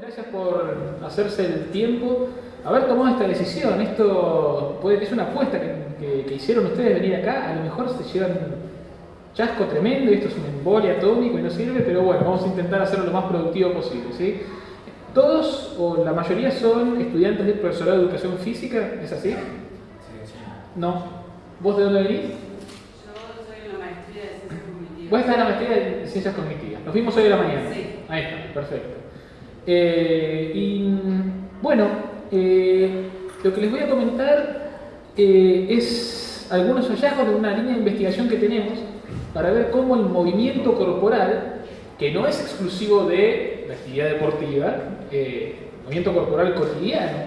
gracias por hacerse el tiempo, haber tomado esta decisión. Esto puede, es una apuesta que, que, hicieron ustedes venir acá. A lo mejor se llevan chasco tremendo y esto es un embole atómico y no sirve, pero bueno, vamos a intentar hacerlo lo más productivo posible. ¿sí? Todos o la mayoría son estudiantes del profesorado de educación física, ¿es así? No. ¿Vos de dónde venís? Yo soy en la maestría de ciencias cognitivas. Vos estás en la maestría de ciencias cognitivas. Nos vimos hoy de la mañana. Sí. Ahí está, perfecto. Eh, y bueno, eh, lo que les voy a comentar eh, es algunos hallazgos de una línea de investigación que tenemos para ver cómo el movimiento corporal, que no es exclusivo de la actividad deportiva, movimiento corporal cotidiano,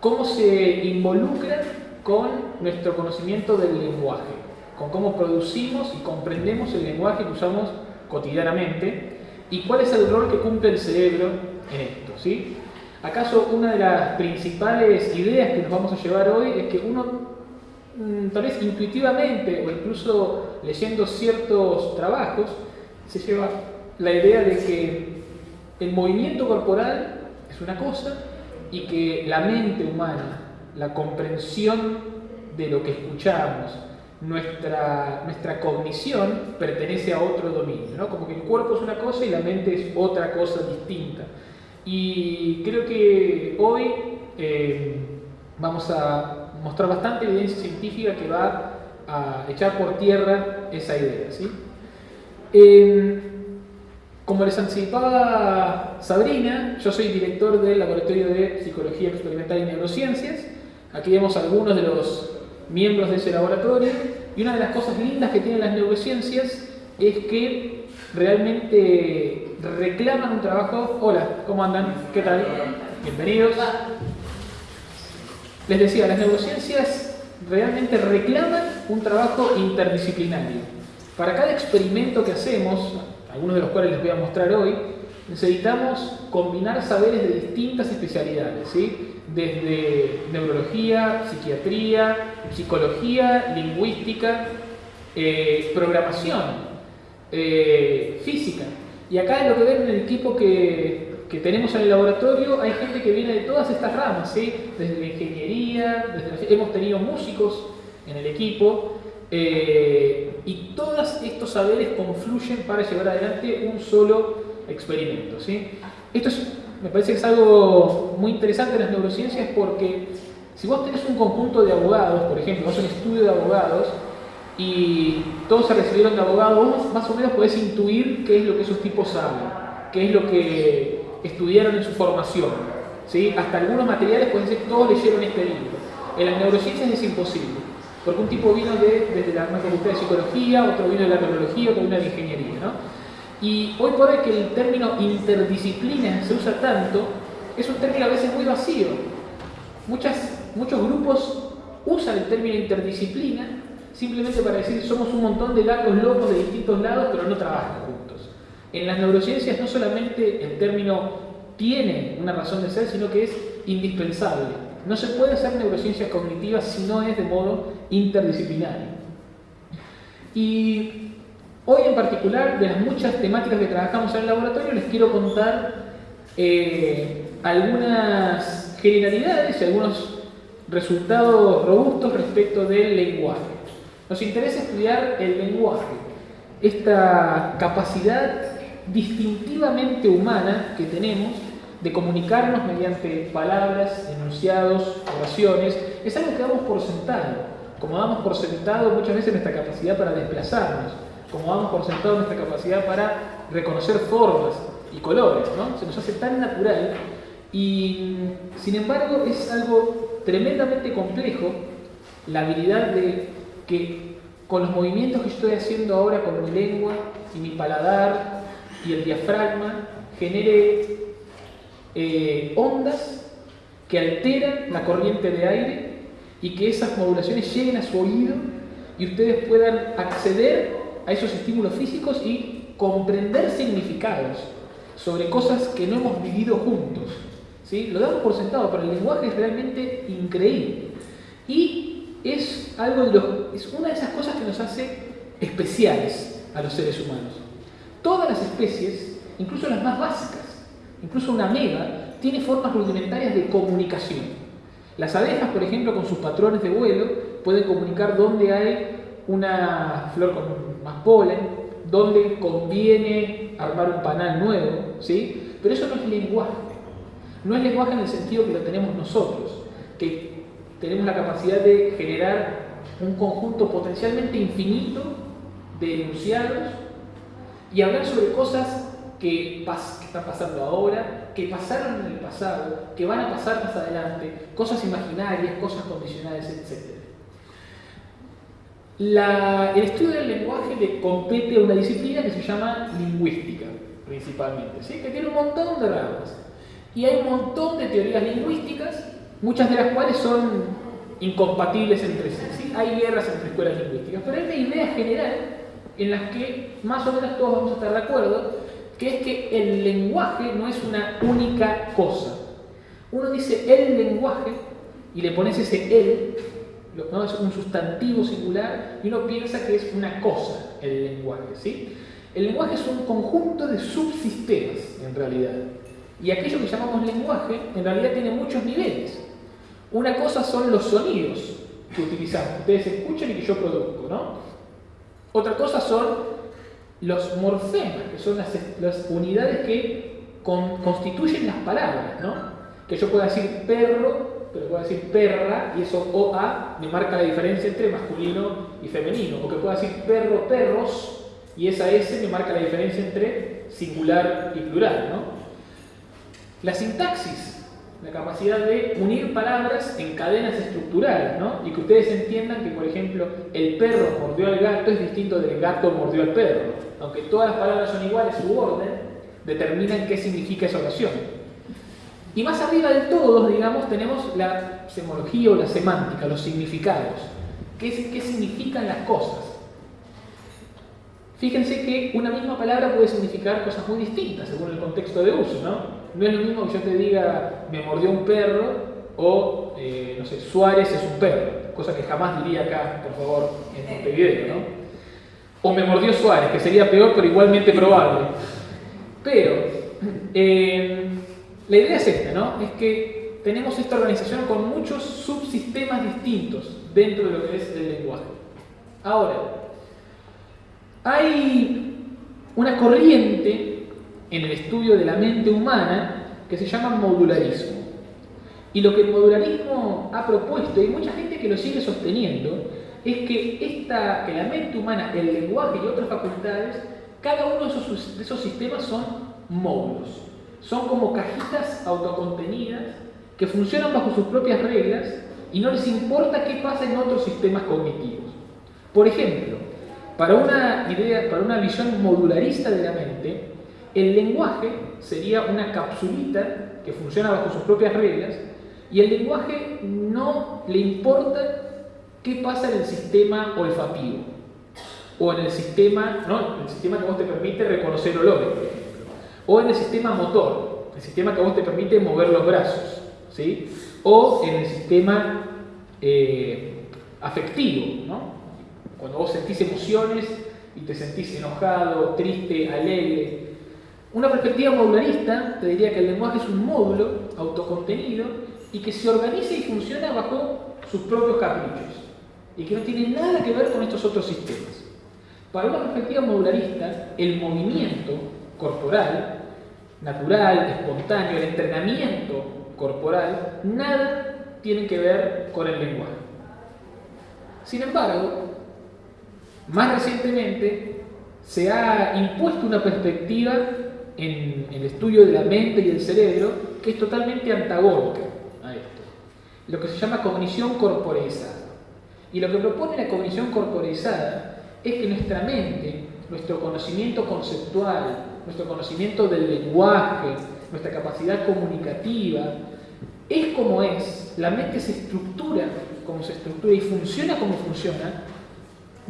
cómo se involucra con nuestro conocimiento del lenguaje, con cómo producimos y comprendemos el lenguaje que usamos cotidianamente y cuál es el rol que cumple el cerebro en esto. ¿sí? ¿Acaso una de las principales ideas que nos vamos a llevar hoy es que uno, mm, tal vez intuitivamente o incluso leyendo ciertos trabajos, se lleva la idea de que el movimiento corporal es una cosa y que la mente humana, la comprensión de lo que escuchamos, nuestra, nuestra cognición pertenece a otro dominio, ¿no? como que el cuerpo es una cosa y la mente es otra cosa distinta. Y creo que hoy eh, vamos a mostrar bastante evidencia científica que va a echar por tierra esa idea. ¿sí? Como les anticipaba Sabrina, yo soy director del Laboratorio de Psicología Experimental y Neurociencias. Aquí vemos algunos de los miembros de ese laboratorio. Y una de las cosas lindas que tienen las neurociencias es que realmente reclaman un trabajo. Hola, ¿cómo andan? ¿Qué tal? Bienvenidos. Les decía, las neurociencias realmente reclaman un trabajo interdisciplinario. Para cada experimento que hacemos, algunos de los cuales les voy a mostrar hoy, necesitamos combinar saberes de distintas especialidades, ¿sí? desde neurología, psiquiatría, psicología, lingüística, eh, programación, eh, física. Y acá en lo que ven en el equipo que, que, tenemos en el laboratorio, hay gente que viene de todas estas ramas, ¿sí? desde la ingeniería, hemos tenido músicos en el equipo, eh, y todos estos saberes confluyen para llevar adelante un solo experimento. ¿sí? Esto es me parece que es algo muy interesante en las neurociencias porque si vos tenés un conjunto de abogados, por ejemplo, vos un estudio de abogados y todos se recibieron de abogados, más o menos podés intuir qué es lo que esos tipos saben, qué es lo que estudiaron en su formación. ¿sí? Hasta algunos materiales pueden decir todos leyeron este libro. En las neurociencias es imposible, porque un tipo vino de, desde la facultad de psicología, otro vino de la neurología, otro vino de ingeniería. ¿no? Y hoy por hoy que el término interdisciplina se usa tanto, es un término a veces muy vacío. Muchas, muchos grupos usan el término interdisciplina simplemente para decir somos un montón de gatos locos de distintos lados pero no trabajan juntos. En las neurociencias no solamente el término tiene una razón de ser, sino que es indispensable. No se puede hacer neurociencias cognitivas si no es de modo interdisciplinario. Y Hoy en particular, de las muchas temáticas que trabajamos en el laboratorio, les quiero contar eh, algunas generalidades y algunos resultados robustos respecto del lenguaje. Nos interesa estudiar el lenguaje, esta capacidad distintivamente humana que tenemos de comunicarnos mediante palabras, enunciados, oraciones, es algo que damos por sentado, como damos por sentado muchas veces nuestra capacidad para desplazarnos como damos por sentado nuestra capacidad para reconocer formas y colores. Se nos hace tan natural y sin embargo es algo tremendamente complejo la habilidad de que con los movimientos que estoy haciendo ahora con mi lengua y mi paladar y el diafragma genere eh, ondas que alteran la corriente de aire y que esas modulaciones lleguen a su oído y ustedes puedan acceder a esos estímulos físicos y comprender significados sobre cosas que no hemos vivido juntos. ¿sí? Lo damos por sentado, pero el lenguaje es realmente increíble. Y es, algo de es una de esas cosas que nos hace especiales a los seres humanos. Todas las especies, incluso las más básicas, incluso una ameba, tiene formas rudimentarias de comunicación. Las abejas, por ejemplo, con sus patrones de vuelo, pueden comunicar dónde hay una flor con más polen, dónde conviene armar un panal nuevo, ¿sí? Pero eso no es lenguaje. No es lenguaje en el sentido que lo tenemos nosotros, que tenemos la capacidad de generar un conjunto potencialmente infinito de enunciados y hablar sobre cosas que, están pasando ahora, que pasaron en el pasado, que van a pasar más adelante, cosas imaginarias, cosas condicionales, etc. el estudio del lenguaje le compete a una disciplina que se llama lingüística, principalmente, ¿sí? que tiene un montón de ramas. Y hay un montón de teorías lingüísticas, muchas de las cuales son incompatibles entre sí. Hay guerras entre escuelas lingüísticas, pero hay una idea general en la que más o menos todos vamos a estar de acuerdo, que es que el lenguaje no es una única cosa. Uno dice el lenguaje y le pones ese el, ¿no? es un sustantivo singular, y uno piensa que es una cosa el lenguaje. ¿sí? El lenguaje es un conjunto de subsistemas, en realidad. Y aquello que llamamos lenguaje, en realidad tiene muchos niveles. Una cosa son los sonidos que utilizamos, ustedes escuchan y que yo produzco, ¿no? Otra cosa son los morfemas, que son las, unidades que constituyen las palabras, ¿no? Que yo pueda decir perro, pero puedo decir perra, y eso OA me marca la diferencia entre masculino y femenino. O que pueda decir perro, perros, y esa S me marca la diferencia entre singular y plural, ¿no? La sintaxis, la capacidad de unir palabras en cadenas estructurales, ¿no? Y que ustedes entiendan que, por ejemplo, el perro mordió al gato es distinto del gato mordió al perro. Aunque todas las palabras son iguales, su orden determina qué significa esa oración. Y más arriba de todos, digamos, tenemos la semología o la semántica, los significados. ¿Qué, qué significan las cosas? Fíjense que una misma palabra puede significar cosas muy distintas según el contexto de uso, ¿no? No es lo mismo que yo te diga, me mordió un perro, o, eh, no sé, Suárez es un perro, cosa que jamás diría acá, por favor, en este video, ¿no? O me mordió Suárez, que sería peor, pero igualmente probable. Pero, eh, la idea es esta, ¿no? Es que tenemos esta organización con muchos subsistemas distintos dentro de lo que es el lenguaje. Ahora, hay una corriente en el estudio de la mente humana que se llama modularismo. Y lo que el modularismo ha propuesto, y mucha gente que lo sigue sosteniendo, es que, esta, que la mente humana, el lenguaje y otras facultades, cada uno de esos, de esos sistemas son módulos. Son como cajitas autocontenidas que funcionan bajo sus propias reglas y no les importa qué pasa en otros sistemas cognitivos. Por ejemplo, para una idea, para una visión modularista de la mente, el lenguaje sería una capsulita que funciona bajo sus propias reglas y el lenguaje no le importa qué pasa en el sistema olfativo o en el sistema, ¿no? el sistema que vos te permite reconocer olores, por ejemplo, o en el sistema motor, el sistema que vos te permite mover los brazos, ¿sí? o en el sistema eh, afectivo, ¿no? cuando vos sentís emociones y te sentís enojado, triste, alegre, una perspectiva modularista te diría que el lenguaje es un módulo autocontenido y que se organiza y funciona bajo sus propios caprichos y que no tiene nada que ver con estos otros sistemas. Para una perspectiva modularista, el movimiento corporal, natural, espontáneo, el entrenamiento corporal, nada tiene que ver con el lenguaje. Sin embargo, más recientemente se ha impuesto una perspectiva en, el estudio de la mente y el cerebro que es totalmente antagónica a esto. Lo que se llama cognición corporeizada. Y lo que propone la cognición corporeizada es que nuestra mente, nuestro conocimiento conceptual, nuestro conocimiento del lenguaje, nuestra capacidad comunicativa, es como es. La mente se estructura como se estructura y funciona como funciona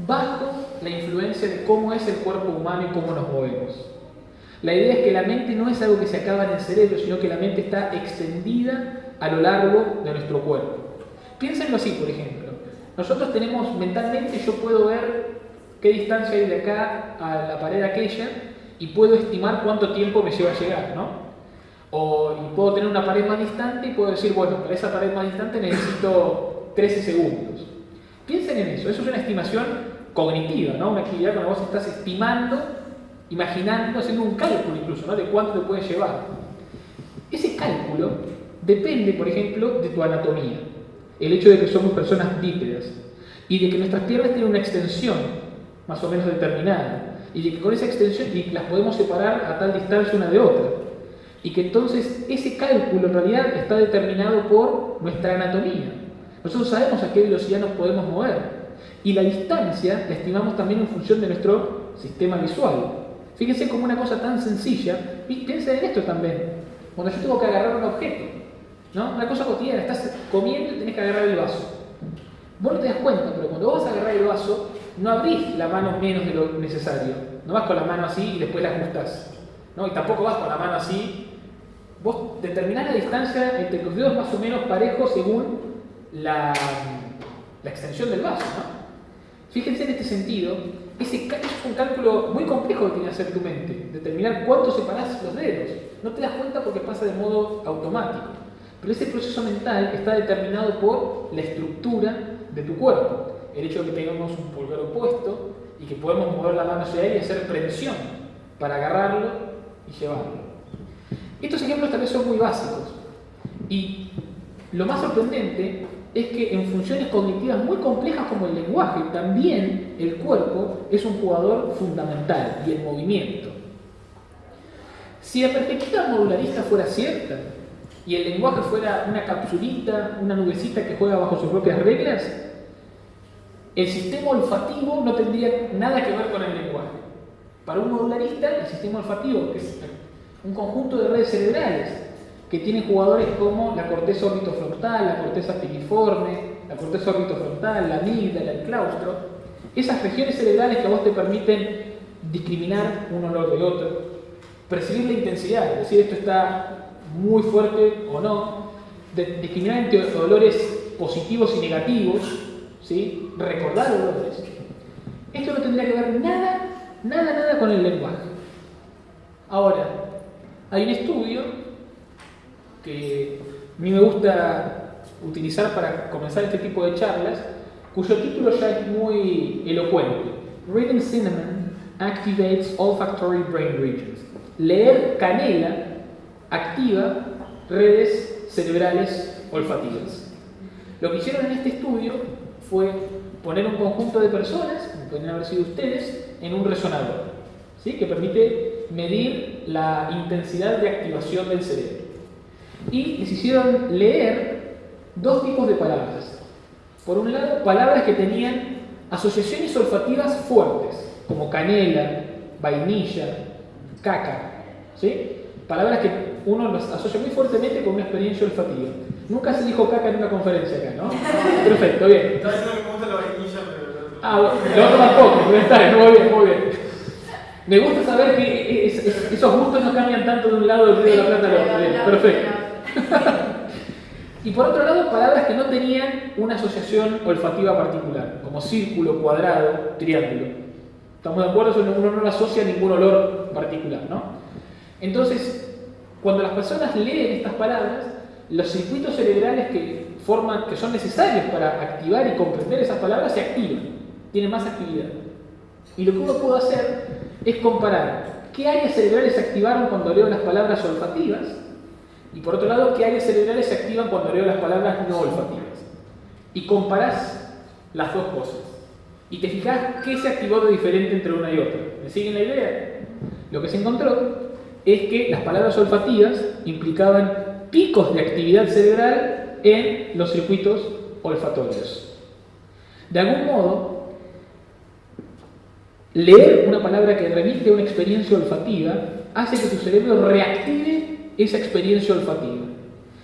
bajo la influencia de cómo es el cuerpo humano y cómo nos movemos. La idea es que la mente no es algo que se acaba en el cerebro, sino que la mente está extendida a lo largo de nuestro cuerpo. Piénsenlo así, por ejemplo. Nosotros tenemos mentalmente, yo puedo ver qué distancia hay de acá a la pared aquella y puedo estimar cuánto tiempo me lleva a llegar, ¿no? O puedo tener una pared más distante y puedo decir, bueno, para esa pared más distante necesito 13 segundos. Piensen en eso, eso es una estimación cognitiva, ¿no? Una actividad cuando vos estás estimando, imaginando, haciendo un cálculo incluso, ¿no? De cuánto te puede llevar. Ese cálculo depende, por ejemplo, de tu anatomía. El hecho de que somos personas bípedas y de que nuestras piernas tienen una extensión más o menos determinada y de que con esa extensión las podemos separar a tal distancia una de otra. Y que entonces ese cálculo en realidad está determinado por nuestra anatomía. Nosotros sabemos a qué velocidad nos podemos mover. Y la distancia la estimamos también en función de nuestro sistema visual. Fíjense como una cosa tan sencilla, y piensen en esto también. Cuando yo tengo que agarrar un objeto, ¿no? Una cosa cotidiana, estás comiendo y tenés que agarrar el vaso. Vos no te das cuenta, pero cuando vas a agarrar el vaso, no abrís la mano menos de lo necesario. No vas con la mano así y después la ajustás. ¿no? Y tampoco vas con la mano así. Vos determinás la distancia entre tus dedos más o menos parejos según la, la extensión del vaso. ¿no? Fíjense en este sentido, ese es un cálculo muy complejo que tiene que hacer tu mente, determinar cuánto separás los dedos. No te das cuenta porque pasa de modo automático. Pero ese proceso mental está determinado por la estructura de tu cuerpo. El hecho de que tengamos un pulgar opuesto y que podemos mover la mano hacia ahí y hacer presión para agarrarlo y llevarlo. Estos ejemplos tal vez son muy básicos. Y lo más sorprendente es que en funciones cognitivas muy complejas como el lenguaje, también el cuerpo es un jugador fundamental y el movimiento. Si la perspectiva modularista fuera cierta y el lenguaje fuera una capsulita, una nubecita que juega bajo sus propias reglas, el sistema olfativo no tendría nada que ver con el lenguaje. Para un modularista, el sistema olfativo, es un conjunto de redes cerebrales que tienen jugadores como la corteza orbitofrontal, la corteza piriforme, la corteza orbitofrontal, la amígdala, el claustro, esas regiones cerebrales que a vos te permiten discriminar un olor del otro, percibir la intensidad, es decir, esto está muy fuerte o no, discriminar entre olores positivos y negativos, ¿sí? recordar olores. Esto no tendría que ver nada, nada, nada con el lenguaje. Ahora, hay un estudio que a mí me gusta utilizar para comenzar este tipo de charlas, cuyo título ya es muy elocuente. Reading cinnamon activates olfactory brain regions. Leer canela activa redes cerebrales olfativas. Lo que hicieron en este estudio fue poner un conjunto de personas, como pueden haber sido ustedes, en un resonador, ¿sí? que permite medir la intensidad de activación del cerebro y les hicieron leer dos tipos de palabras. Por un lado, palabras que tenían asociaciones olfativas fuertes, como canela, vainilla, caca. ¿sí? Palabras que uno las asocia muy fuertemente con una experiencia olfativa. Nunca se dijo caca en una conferencia acá, ¿no? Perfecto, bien. No, me gusta la vainilla, pero... Ah, bueno, lo otro tampoco, está, muy bien, muy bien. Me gusta saber que esos gustos no cambian tanto de un lado del río de la Plata al otro. Bien, perfecto. y por otro lado, palabras que no tenían una asociación olfativa particular, como círculo, cuadrado, triángulo. ¿Estamos de acuerdo? Uno no asocia ningún olor particular, ¿no? Entonces, cuando las personas leen estas palabras, los circuitos cerebrales que, forman, que son necesarios para activar y comprender esas palabras se activan, tienen más actividad. Y lo que uno puede hacer es comparar qué áreas cerebrales se activaron cuando leo las palabras olfativas y por otro lado, ¿qué áreas cerebrales se activan cuando leo las palabras no olfativas? Y comparás las dos cosas. Y te fijas qué se activó de diferente entre una y otra. ¿Me siguen la idea? Lo que se encontró es que las palabras olfativas implicaban picos de actividad cerebral en los circuitos olfatorios. De algún modo, leer una palabra que remite a una experiencia olfativa hace que tu cerebro reactive esa experiencia olfativa.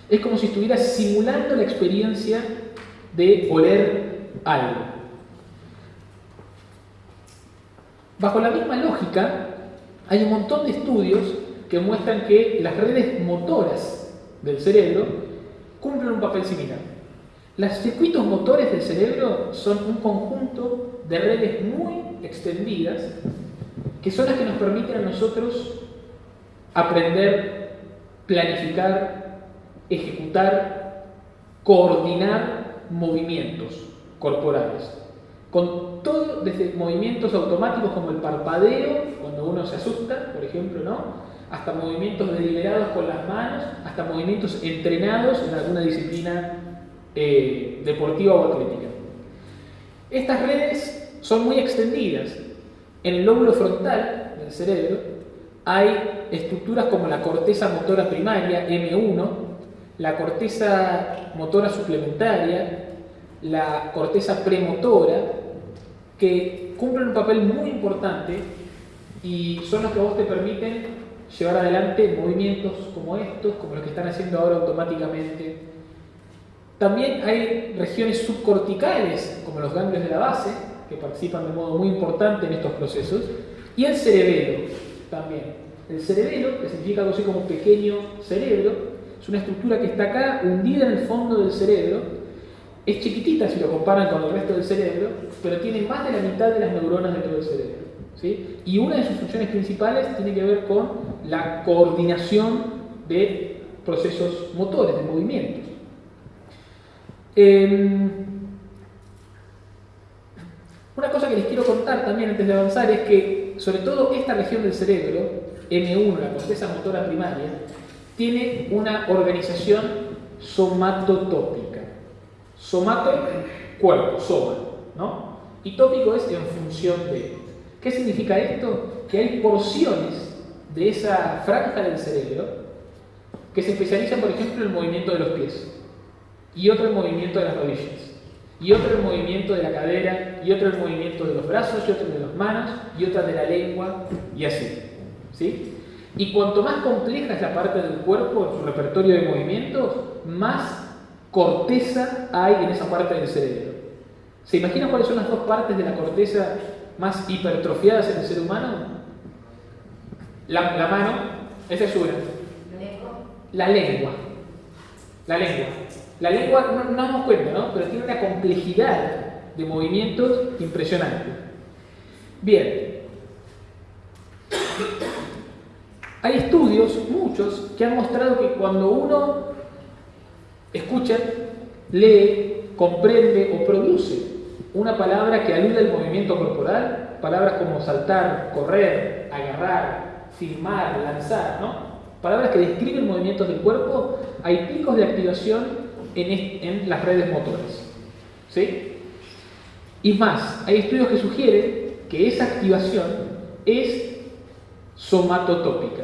Es como si estuvieras simulando la experiencia de oler algo. Bajo la misma lógica, hay un montón de estudios que muestran que las redes motoras del cerebro cumplen un papel similar. Los circuitos motores del cerebro son un conjunto de redes muy extendidas que son las que nos permiten a nosotros aprender planificar, ejecutar, coordinar movimientos corporales. Con todo, desde movimientos automáticos como el parpadeo, cuando uno se asusta, por ejemplo, ¿no? hasta movimientos deliberados con las manos, hasta movimientos entrenados en alguna disciplina eh, deportiva o atlética. Estas redes son muy extendidas. En el lóbulo frontal del cerebro hay estructuras como la corteza motora primaria, M1, la corteza motora suplementaria, la corteza premotora, que cumplen un papel muy importante y son los que vos te permiten llevar adelante movimientos como estos, como los que están haciendo ahora automáticamente. También hay regiones subcorticales, como los ganglios de la base, que participan de modo muy importante en estos procesos, y el cerebelo también. El cerebelo, que significa algo así como pequeño cerebro, es una estructura que está acá, hundida en el fondo del cerebro. Es chiquitita si lo comparan con el resto del cerebro, pero tiene más de la mitad de las neuronas dentro del cerebro. ¿sí? Y una de sus funciones principales tiene que ver con la coordinación de procesos motores, de movimientos. Em, una cosa que les quiero contar también antes de avanzar es que, sobre todo esta región del cerebro, M1, la corteza motora primaria, tiene una organización somatotópica. Somato, cuerpo, soma, ¿no? Y tópico es en función de. ¿Qué significa esto? Que hay porciones de esa franja del cerebro que se especializan, por ejemplo, en el movimiento de los pies, y otro en movimiento de las rodillas, y otro el movimiento de la cadera, y otro el movimiento de los brazos, y otro de las manos, y otra de la lengua, y así. ¿sí? Y cuanto más compleja es la parte del cuerpo, su repertorio de movimientos, más corteza hay en esa parte del cerebro. ¿Se imaginan cuáles son las dos partes de la corteza más hipertrofiadas en el ser humano? La, la mano, esa es una. La lengua. La lengua. La lengua no, no nos cuenta, ¿no? Pero tiene una complejidad de movimientos impresionante. Bien. Hay estudios, muchos, que han mostrado que cuando uno escucha, lee, comprende o produce una palabra que alude al movimiento corporal, palabras como saltar, correr, agarrar, filmar, lanzar, ¿no? Palabras que describen movimientos del cuerpo, hay picos de activación en, las redes motoras. ¿Sí? Y más, hay estudios que sugieren que esa activación es somatotópica.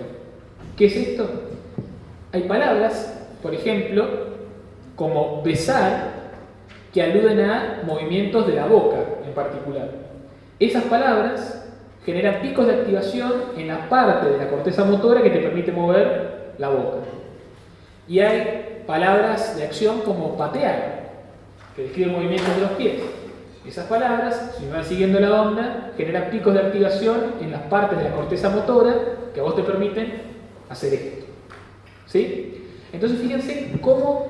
¿Qué es esto? Hay palabras, por ejemplo, como besar, que aluden a movimientos de la boca en particular. Esas palabras generan picos de activación en la parte de la corteza motora que te permite mover la boca. Y hay palabras de acción como patear, que describen movimientos de los pies. Esas palabras, si van siguiendo la onda, generan picos de activación en las partes de la corteza motora que a vos te permiten hacer esto. ¿Sí? Entonces fíjense cómo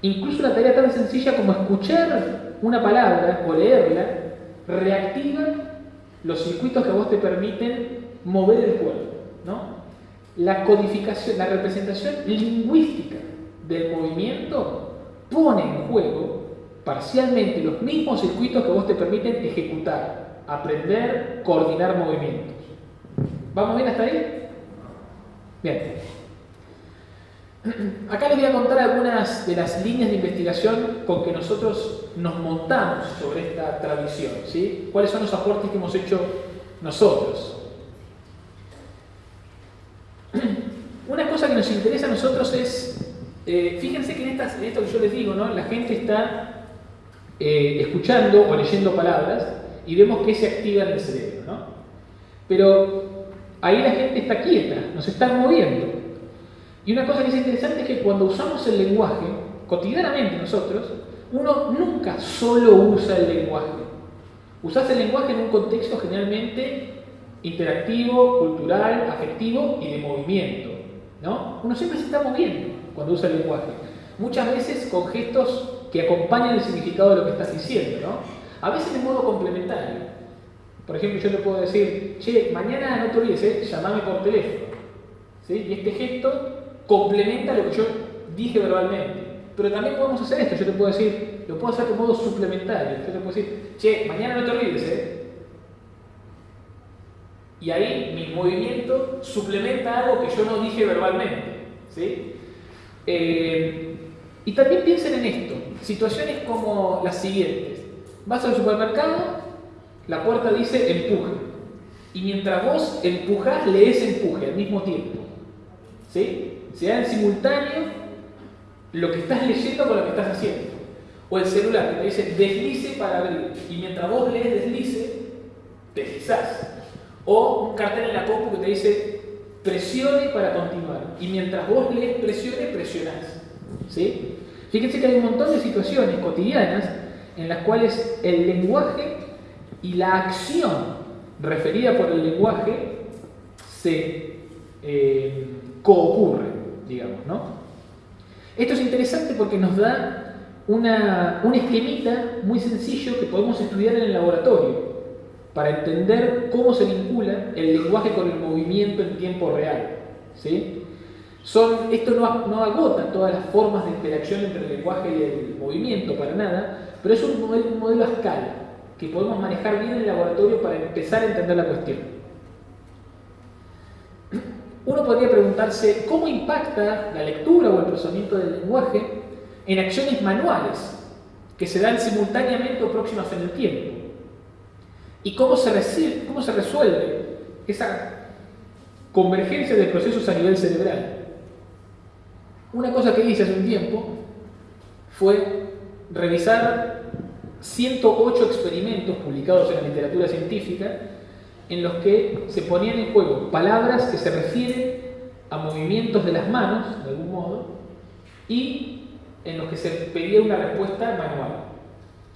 incluso una tarea tan sencilla como escuchar una palabra o leerla reactiva los circuitos que a vos te permiten mover el cuerpo. ¿no? La codificación, la representación lingüística del movimiento pone en juego parcialmente los mismos circuitos que vos te permiten ejecutar, aprender, coordinar movimientos. ¿Vamos bien hasta ahí? Bien. Acá les voy a contar algunas de las líneas de investigación con que nosotros nos montamos sobre esta tradición. ¿sí? ¿Cuáles son los aportes que hemos hecho nosotros? Una cosa que nos interesa a nosotros es, eh, fíjense que en, esto que yo les digo, ¿no? la gente está eh, escuchando o leyendo palabras y vemos que se activa en el cerebro. ¿no? Pero ahí la gente está quieta, nos están moviendo. Y una cosa que es interesante es que cuando usamos el lenguaje, cotidianamente nosotros, uno nunca solo usa el lenguaje. Usas el lenguaje en un contexto generalmente interactivo, cultural, afectivo y de movimiento. ¿no? Uno siempre se está moviendo cuando usa el lenguaje. Muchas veces con gestos que acompañan el significado de lo que estás diciendo. ¿no? A veces de modo complementario. Por ejemplo, yo te puedo decir, che, mañana no te olvides, ¿eh? llamame por teléfono. ¿Sí? Y este gesto complementa lo que yo dije verbalmente. Pero también podemos hacer esto, yo te puedo decir, lo puedo hacer de modo suplementario. Yo te puedo decir, che, mañana no te olvides, ¿eh? Y ahí mi movimiento suplementa algo que yo no dije verbalmente. ¿sí? Eh, y también piensen en esto, situaciones como las siguientes. Vas al supermercado, la puerta dice empuje. Y mientras vos empujás, lees empuje al mismo tiempo. ¿Sí? Se da en simultáneo lo que estás leyendo con lo que estás haciendo. O el celular que te dice deslice para abrir. Y mientras vos lees deslice, deslizás. O un cartel en la compu que te dice presione para continuar. Y mientras vos lees presione, presionás. ¿Sí? Fíjense que hay un montón de situaciones cotidianas en las cuales el lenguaje y la acción referida por el lenguaje se eh, coocurren, digamos, ¿no? Esto es interesante porque nos da una, un esquemita muy sencillo que podemos estudiar en el laboratorio para entender cómo se vincula el lenguaje con el movimiento en tiempo real. ¿sí? Son, esto no, no agota todas las formas de interacción entre el lenguaje y el movimiento, para nada, pero es un modelo, un modelo a escala que podemos manejar bien en el laboratorio para empezar a entender la cuestión. Uno podría preguntarse cómo impacta la lectura o el procesamiento del lenguaje en acciones manuales que se dan simultáneamente o próximas en el tiempo. Y cómo se, resuelve esa convergencia de procesos a nivel cerebral. Una cosa que hice hace un tiempo fue revisar 108 experimentos publicados en la literatura científica en los que se ponían en juego palabras que se refieren a movimientos de las manos, de algún modo, y en los que se pedía una respuesta manual.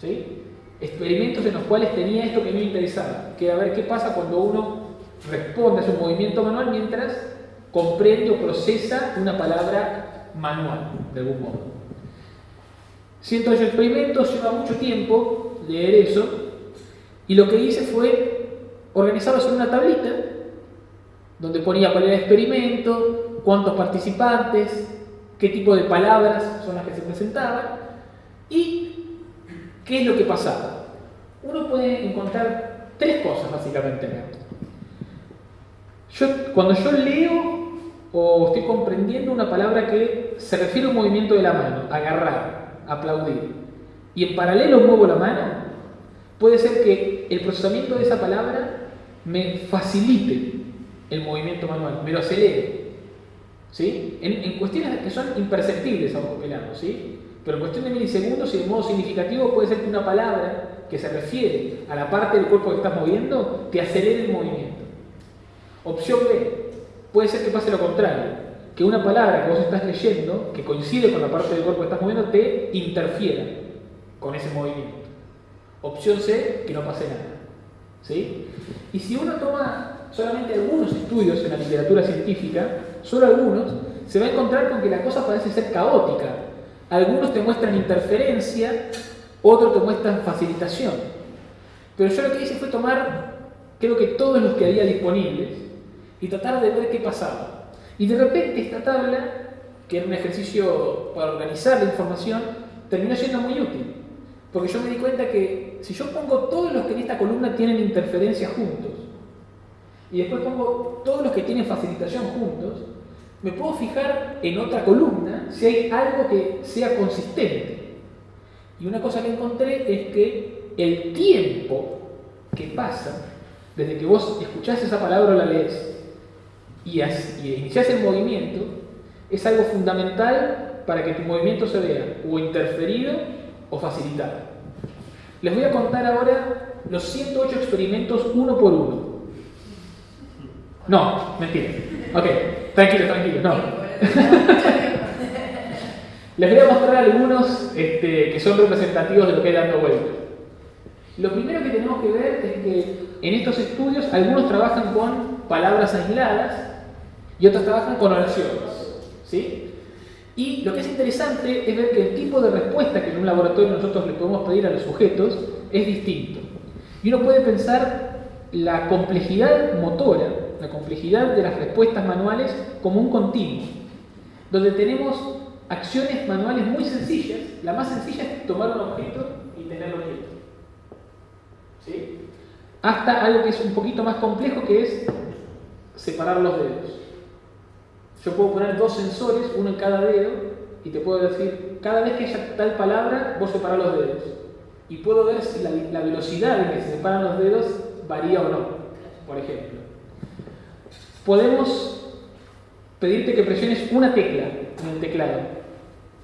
¿sí? Experimentos en los cuales tenía esto que me interesaba, que era ver qué pasa cuando uno responde a su movimiento manual mientras comprende o procesa una palabra manual, de algún modo. 108 experimentos, lleva mucho tiempo leer eso, y lo que hice fue organizados en una tablita donde ponía cuál era el experimento, cuántos participantes, qué tipo de palabras son las que se presentaban y qué es lo que pasaba. Uno puede encontrar tres cosas básicamente Yo, cuando yo leo o estoy comprendiendo una palabra que se refiere a un movimiento de la mano, agarrar, aplaudir, y en paralelo muevo la mano, puede ser que el procesamiento de esa palabra me facilite el movimiento manual, me lo acelere. ¿sí? En, cuestiones que son imperceptibles a pelado, ¿sí? Pero en cuestión de milisegundos y de modo significativo puede ser que una palabra que se refiere a la parte del cuerpo que estás moviendo te acelere el movimiento. Opción B, puede ser que pase lo contrario, que una palabra que vos estás leyendo, que coincide con la parte del cuerpo que estás moviendo, te interfiera con ese movimiento. Opción C, que no pase nada. ¿sí? Y si uno toma solamente algunos estudios en la literatura científica, solo algunos, se va a encontrar con que la cosa parece ser caótica. Algunos te muestran interferencia, otros te muestran facilitación. Pero yo lo que hice fue tomar, creo que todos los que había disponibles, y tratar de ver qué pasaba. Y de repente esta tabla, que era un ejercicio para organizar la información, terminó siendo muy útil. Porque yo me di cuenta que si yo pongo todos los que en esta columna tienen interferencia juntos, y después pongo todos los que tienen facilitación juntos, me puedo fijar en otra columna si hay algo que sea consistente. Y una cosa que encontré es que el tiempo que pasa desde que vos escuchás esa palabra o la lees y, y iniciás el movimiento es algo fundamental para que tu movimiento se vea o interferido o facilitar. Les voy a contar ahora los 108 experimentos uno por uno. No, mentira. Ok, tranquilo, tranquilo, no. Les voy a mostrar algunos este, que son representativos de lo que hay dando vuelta. Lo primero que tenemos que ver es que en estos estudios algunos trabajan con palabras aisladas y otros trabajan con oraciones. ¿sí? Y lo que es interesante es ver que el tipo de respuesta que en un laboratorio nosotros le podemos pedir a los sujetos es distinto. Y uno puede pensar la complejidad motora, la complejidad de las respuestas manuales como un continuo. donde tenemos acciones manuales muy sencillas. La más sencilla es tomar un objeto y tenerlo quieto. ¿Sí? Hasta algo que es un poquito más complejo que es separar los dedos. Yo puedo poner dos sensores, uno en cada dedo, y te puedo decir, cada vez que haya tal palabra, vos separar los dedos. Y puedo ver si la velocidad en que se separan los dedos varía o no, por ejemplo. Podemos pedirte que presiones una tecla en el teclado.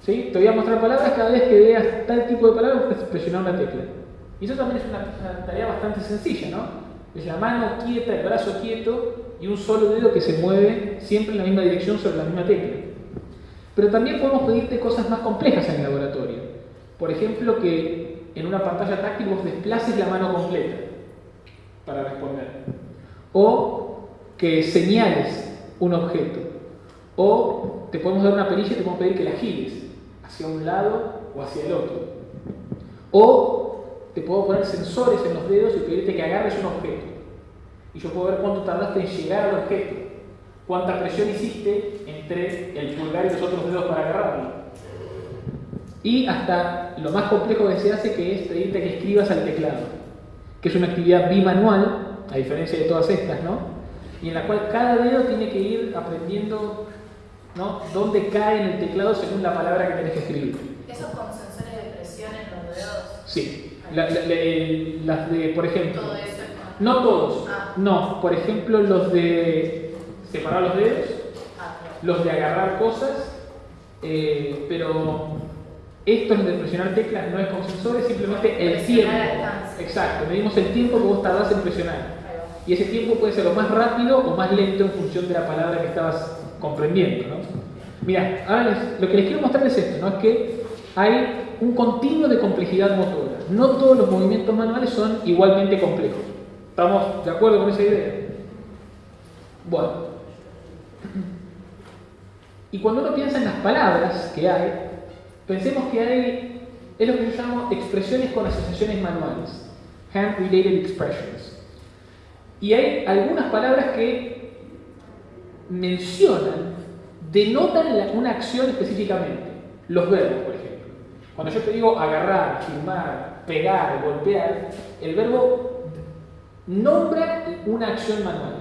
Te voy a mostrar palabras, cada vez que veas tal tipo de palabras, presionar una tecla. Y eso también es una, una tarea bastante sencilla, ¿no? Es la mano quieta, el brazo quieto y un solo dedo que se mueve siempre en la misma dirección sobre la misma tecla. Pero también podemos pedirte cosas más complejas en el laboratorio. Por ejemplo, que en una pantalla táctil vos desplaces la mano completa para responder. O que señales un objeto. O te podemos dar una perilla y te podemos pedir que la gires hacia un lado o hacia el otro. O te puedo poner sensores en los dedos y pedirte que agarres un objeto. Y yo puedo ver cuánto tardaste en llegar al objeto, cuánta presión hiciste entre el pulgar y los otros dedos para agarrarlo. Y hasta lo más complejo que se hace, que es pedirte que escribas al teclado, que es una actividad bimanual, a diferencia de todas estas, ¿no? Y en la cual cada dedo tiene que ir aprendiendo ¿no? dónde cae en el teclado según la palabra que tenés que escribir. ¿Eso con sensores de presión en los dedos? Sí. La- las de, por ejemplo, Todo eso. con- no todos, Ah. no, por ejemplo, los de separar los dedos, Ah, los de agarrar cosas, eh, pero estos de presionar teclas no es con sensores, simplemente el tiempo. Exacto, medimos el tiempo que vos tardás en presionar. Y ese tiempo puede ser o más rápido o más lento en función de la palabra que estabas comprendiendo. ¿no? Mira, ahora les- lo que les quiero mostrar es esto, ¿no? es que hay un continuo de complejidad motora. No todos los movimientos manuales son igualmente complejos. ¿Estamos de acuerdo con esa idea? Bueno. Y cuando uno piensa en las palabras que hay, pensemos que hay, es lo que yo llamo expresiones con asociaciones manuales, hand-related expressions. Y hay algunas palabras que mencionan, denotan una acción específicamente. Los verbos, por ejemplo. Cuando yo te digo agarrar, firmar, pegar, golpear, el verbo nombra una acción manual.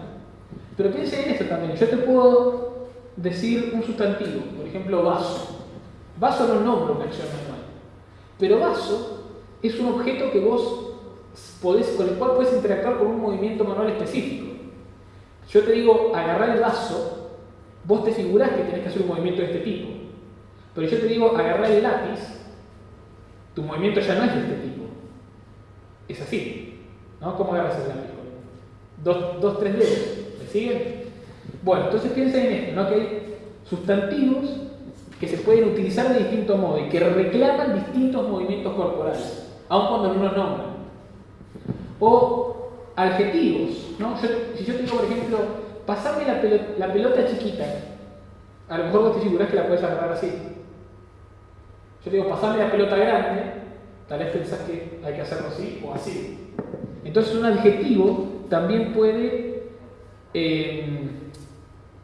Pero piensa en esto también. Yo te puedo decir un sustantivo, por ejemplo, vaso. Vaso no nombra una acción manual. Pero vaso es un objeto que vos con el cual puedes interactuar con un movimiento manual específico. Yo te digo agarrar el vaso, vos te figurás que tenés que hacer un movimiento de este tipo. Pero yo te digo agarrar el lápiz, tu movimiento ya no es de este tipo. Es así. ¿no? ¿Cómo agarras el lápiz? Dos, dos, tres dedos. ¿Me siguen? Bueno, entonces piensa en esto, ¿no? que hay sustantivos que se pueden utilizar de distinto modo y que reclaman distintos movimientos corporales, aun cuando no los nombran. O adjetivos, ¿no? Si yo te digo, por ejemplo, pasame la, pelo- la pelota chiquita, a lo mejor vos te figurás que la puedes agarrar así. Yo te digo, pasame la pelota grande, tal vez pensás que hay que hacerlo así o así. Entonces un adjetivo también puede, eh,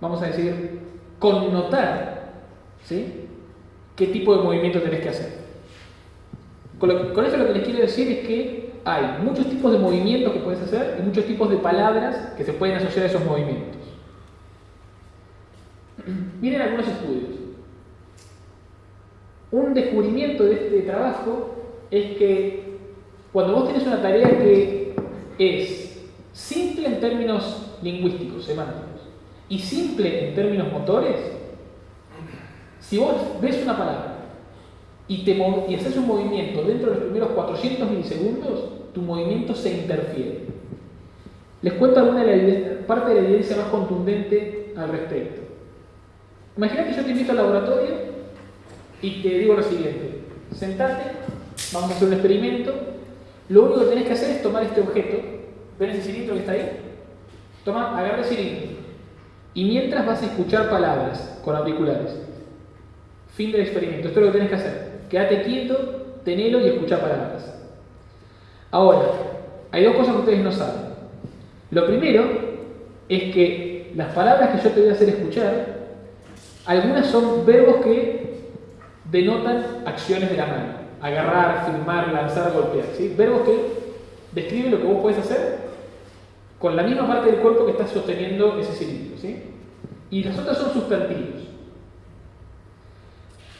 vamos a decir, connotar, ¿sí? ¿Qué tipo de movimiento tenés que hacer? Con, lo con eso lo que les quiero decir es que hay muchos tipos de movimientos que puedes hacer y muchos tipos de palabras que se pueden asociar a esos movimientos. Miren algunos estudios. Un descubrimiento de este trabajo es que cuando vos tenés una tarea que es simple en términos lingüísticos, semánticos, y simple en términos motores, si vos ves una palabra y, haces un movimiento dentro de los primeros 400 milisegundos, tu movimiento se interfiere. Les cuento alguna de la parte de la evidencia más contundente al respecto. Imagina que yo te invito al laboratorio y te digo lo siguiente, sentate, vamos a hacer un experimento, lo único que tenés que hacer es tomar este objeto, ¿ven ese cilindro que está ahí? Toma, agarra el cilindro y mientras vas a escuchar palabras con auriculares. Fin del experimento, esto es lo que tenés que hacer. Quédate quieto, tenelo y escucha palabras. Ahora, hay dos cosas que ustedes no saben. Lo primero es que las palabras que yo te voy a hacer escuchar Algunas son verbos que denotan acciones de la mano. Agarrar, firmar, lanzar, golpear. Verbos que describen lo que vos podés hacer con la misma parte del cuerpo que está sosteniendo ese cilindro. Y las otras son sustantivos.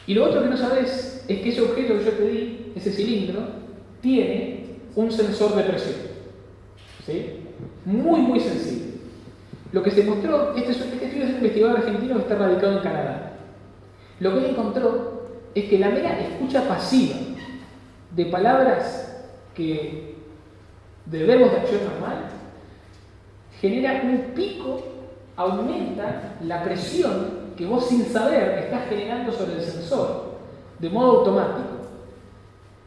Y lo otro que no sabes es que ese objeto que yo te di, ese cilindro, tiene un sensor de presión. ¿sí? Muy, muy sensible. Lo que se mostró, este, este estudio es un investigador argentino que está radicado en Canadá. Lo que él encontró es que la mera escucha pasiva de palabras que de verbos de acción normal genera un pico, aumenta la presión que vos sin saber estás generando sobre el sensor de modo automático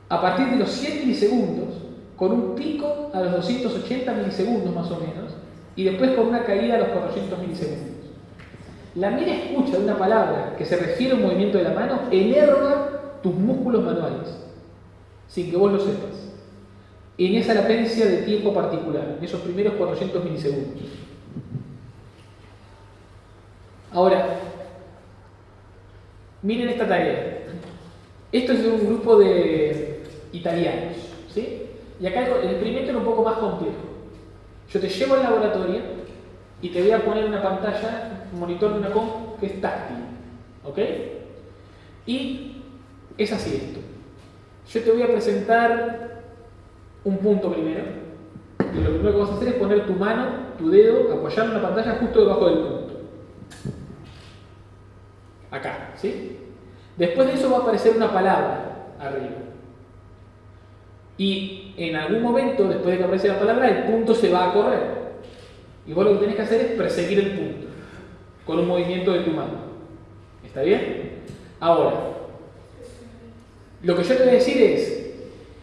a partir de los 100 milisegundos con un pico a los 280 milisegundos más o menos y después con una caída a los 400 milisegundos. La mera escucha de una palabra que se refiere a un movimiento de la mano enerva tus músculos manuales, sin que vos lo sepas, en esa latencia de tiempo particular, en esos primeros 400 milisegundos. Ahora, miren esta tarea. Esto es de un grupo de italianos, ¿sí? Y acá el experimento es un poco más complejo. Yo te llevo al laboratorio y te voy a poner una pantalla, un monitor de una comp que es táctil. ¿Ok? Y es así esto. Yo te voy a presentar un punto primero. Y lo primero que vas a hacer es poner tu mano, tu dedo, apoyar en la pantalla justo debajo del punto. Acá, ¿sí? Después de eso va a aparecer una palabra arriba. Y en algún momento, después de que aparece la palabra, el punto se va a correr. Y vos lo que tenés que hacer es perseguir el punto con un movimiento de tu mano. ¿Está bien? Ahora, lo que yo te voy a decir es,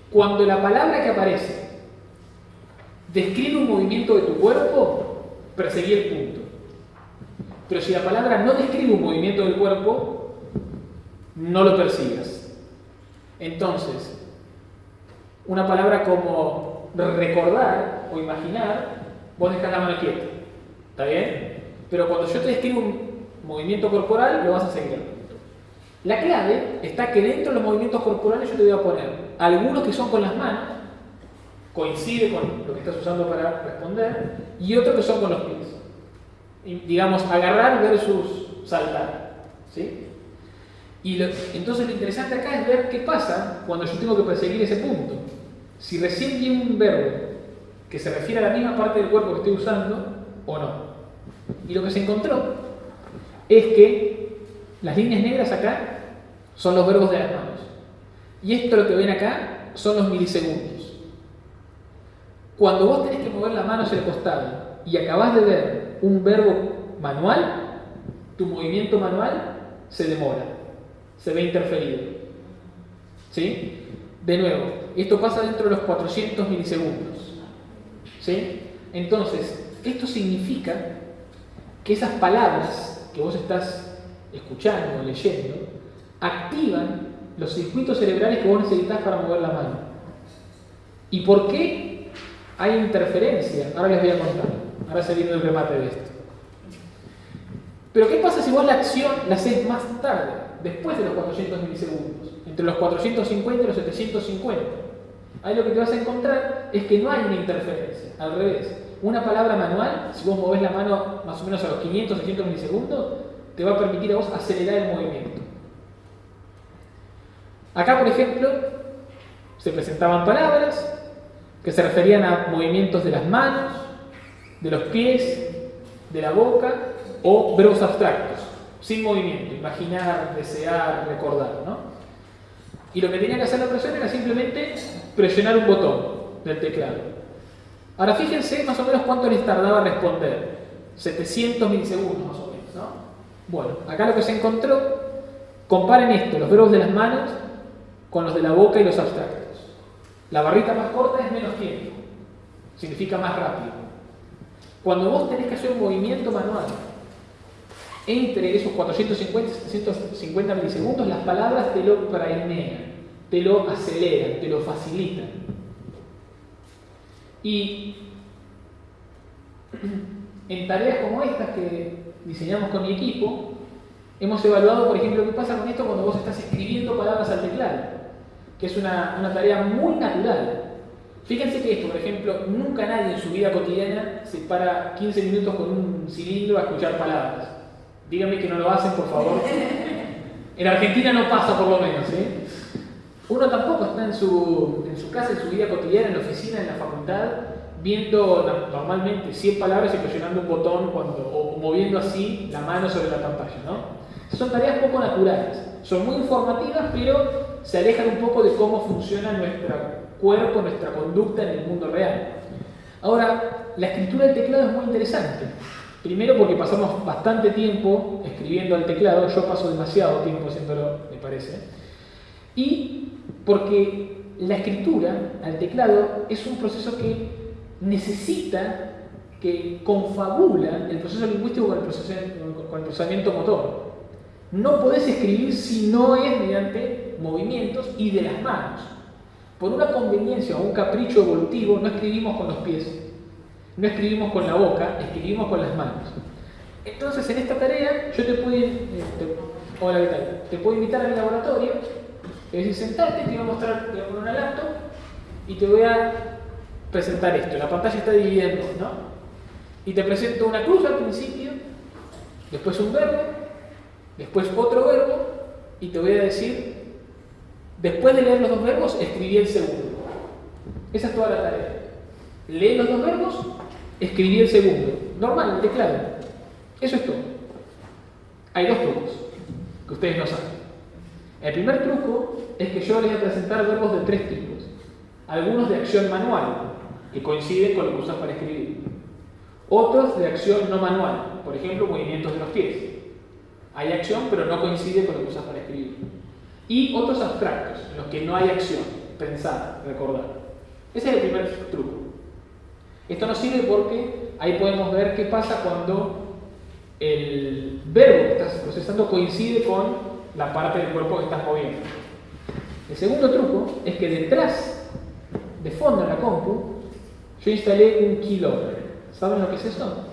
cuando la palabra que aparece describe un movimiento de tu cuerpo, perseguí el punto. Pero si la palabra no describe un movimiento del cuerpo, no lo persigas. Entonces, una palabra como recordar o imaginar, vos dejás la mano quieta. ¿Está bien? Pero cuando yo te describo un movimiento corporal, lo vas a seguir. La clave está que dentro de los movimientos corporales yo te voy a poner algunos que son con las manos, coincide con lo que estás usando para responder, y otros que son con los pies. Digamos, agarrar versus saltar. ¿sí? Y lo, entonces lo interesante acá es ver qué pasa cuando yo tengo que perseguir ese punto. Si recién viene un verbo que se refiere a la misma parte del cuerpo que estoy usando o no. Y lo que se encontró es que las líneas negras acá son los verbos de las manos. Y esto lo que ven acá son los milisegundos. Cuando vos tenés que mover la mano hacia el costado y acabás de ver un verbo manual, tu movimiento manual se demora, se ve interferido. ¿Sí? De nuevo, esto pasa dentro de los 400 milisegundos. ¿Sí? Entonces, esto significa que esas palabras que vos estás escuchando o leyendo activan los circuitos cerebrales que vos necesitas para mover la mano. ¿Y por qué hay interferencia? Ahora les voy a contar. Ahora se viene el remate de esto. Pero ¿qué pasa si vos la acción la haces más tarde, después de los 400 milisegundos? Entre los 450 y los 750. Ahí lo que te vas a encontrar es que no hay una interferencia, al revés. Una palabra manual, si vos movés la mano más o menos a los 500, 600 milisegundos, te va a permitir a vos acelerar el movimiento. Acá, por ejemplo, se presentaban palabras que se referían a movimientos de las manos, de los pies, de la boca o verbos abstractos, sin movimiento, imaginar, desear, recordar. ¿no? Y lo que tenía que hacer la persona era simplemente presionar un botón del teclado. Ahora fíjense más o menos cuánto les tardaba responder. 700 milisegundos más o menos. ¿no? Bueno, acá lo que se encontró, comparen esto, los verbos de las manos con los de la boca y los abstractos. La barrita más corta es menos tiempo, significa más rápido. Cuando vos tenés que hacer un movimiento manual entre esos 450 y 750 milisegundos, las palabras te lo prainean, te lo aceleran, te lo facilitan. Y en tareas como estas que diseñamos con mi equipo, Hemos evaluado, por ejemplo, qué pasa con esto cuando vos estás escribiendo palabras al teclado, que es una tarea muy natural. Fíjense que esto, por ejemplo, nunca nadie en su vida cotidiana se para 15 minutos con un cilindro a escuchar palabras. Díganme que no lo hacen, por favor. En Argentina no pasa, por lo menos. ¿eh? Uno tampoco está en su, en su casa, en su vida cotidiana, en la oficina, en la facultad, viendo normalmente 100 palabras y presionando un botón cuando, o moviendo así la mano sobre la pantalla. ¿no? Son tareas poco naturales. Son muy informativas, pero se alejan un poco de cómo funciona nuestro cuerpo, nuestra conducta en el mundo real. Ahora, la escritura del teclado es muy interesante. Primero porque pasamos bastante tiempo escribiendo al teclado, yo paso demasiado tiempo haciéndolo, me parece. Y porque la escritura al teclado es un proceso que necesita, que confabula el proceso lingüístico con el, proceso- con el procesamiento motor. No podés escribir si no es mediante movimientos y de las manos. Por una conveniencia o un capricho evolutivo, no escribimos con los pies, no escribimos con la boca, escribimos con las manos. Entonces, en esta tarea, yo te puedo, eh, te- hola. Te puedo invitar a mi laboratorio, te voy a decir, sentate, te voy a mostrar, una laptop y te voy a presentar esto. La pantalla está dividida ¿no? Y te presento una cruz al principio, después un verbo, después otro verbo, y te voy a decir, después de leer los dos verbos, escribí el segundo. Esa es toda la tarea. Lee los dos verbos, escribí el segundo. Normal, el teclado. Eso es todo. Hay dos trucos que ustedes no saben. El primer truco es que yo les voy a presentar verbos de tres tipos. Algunos de acción manual, que coinciden con lo que usas para escribir. Otros de acción no manual, por ejemplo, movimientos de los pies. Hay acción, pero no coincide con lo que usas para escribir. Y otros abstractos, en los que no hay acción, pensar, recordar. Ese es el primer truco. Esto nos sirve porque ahí podemos ver qué pasa cuando el verbo que estás procesando coincide con la parte del cuerpo que estás moviendo. El segundo truco es que detrás, de fondo en la compu, yo instalé un keylogger. ¿Saben lo que es eso?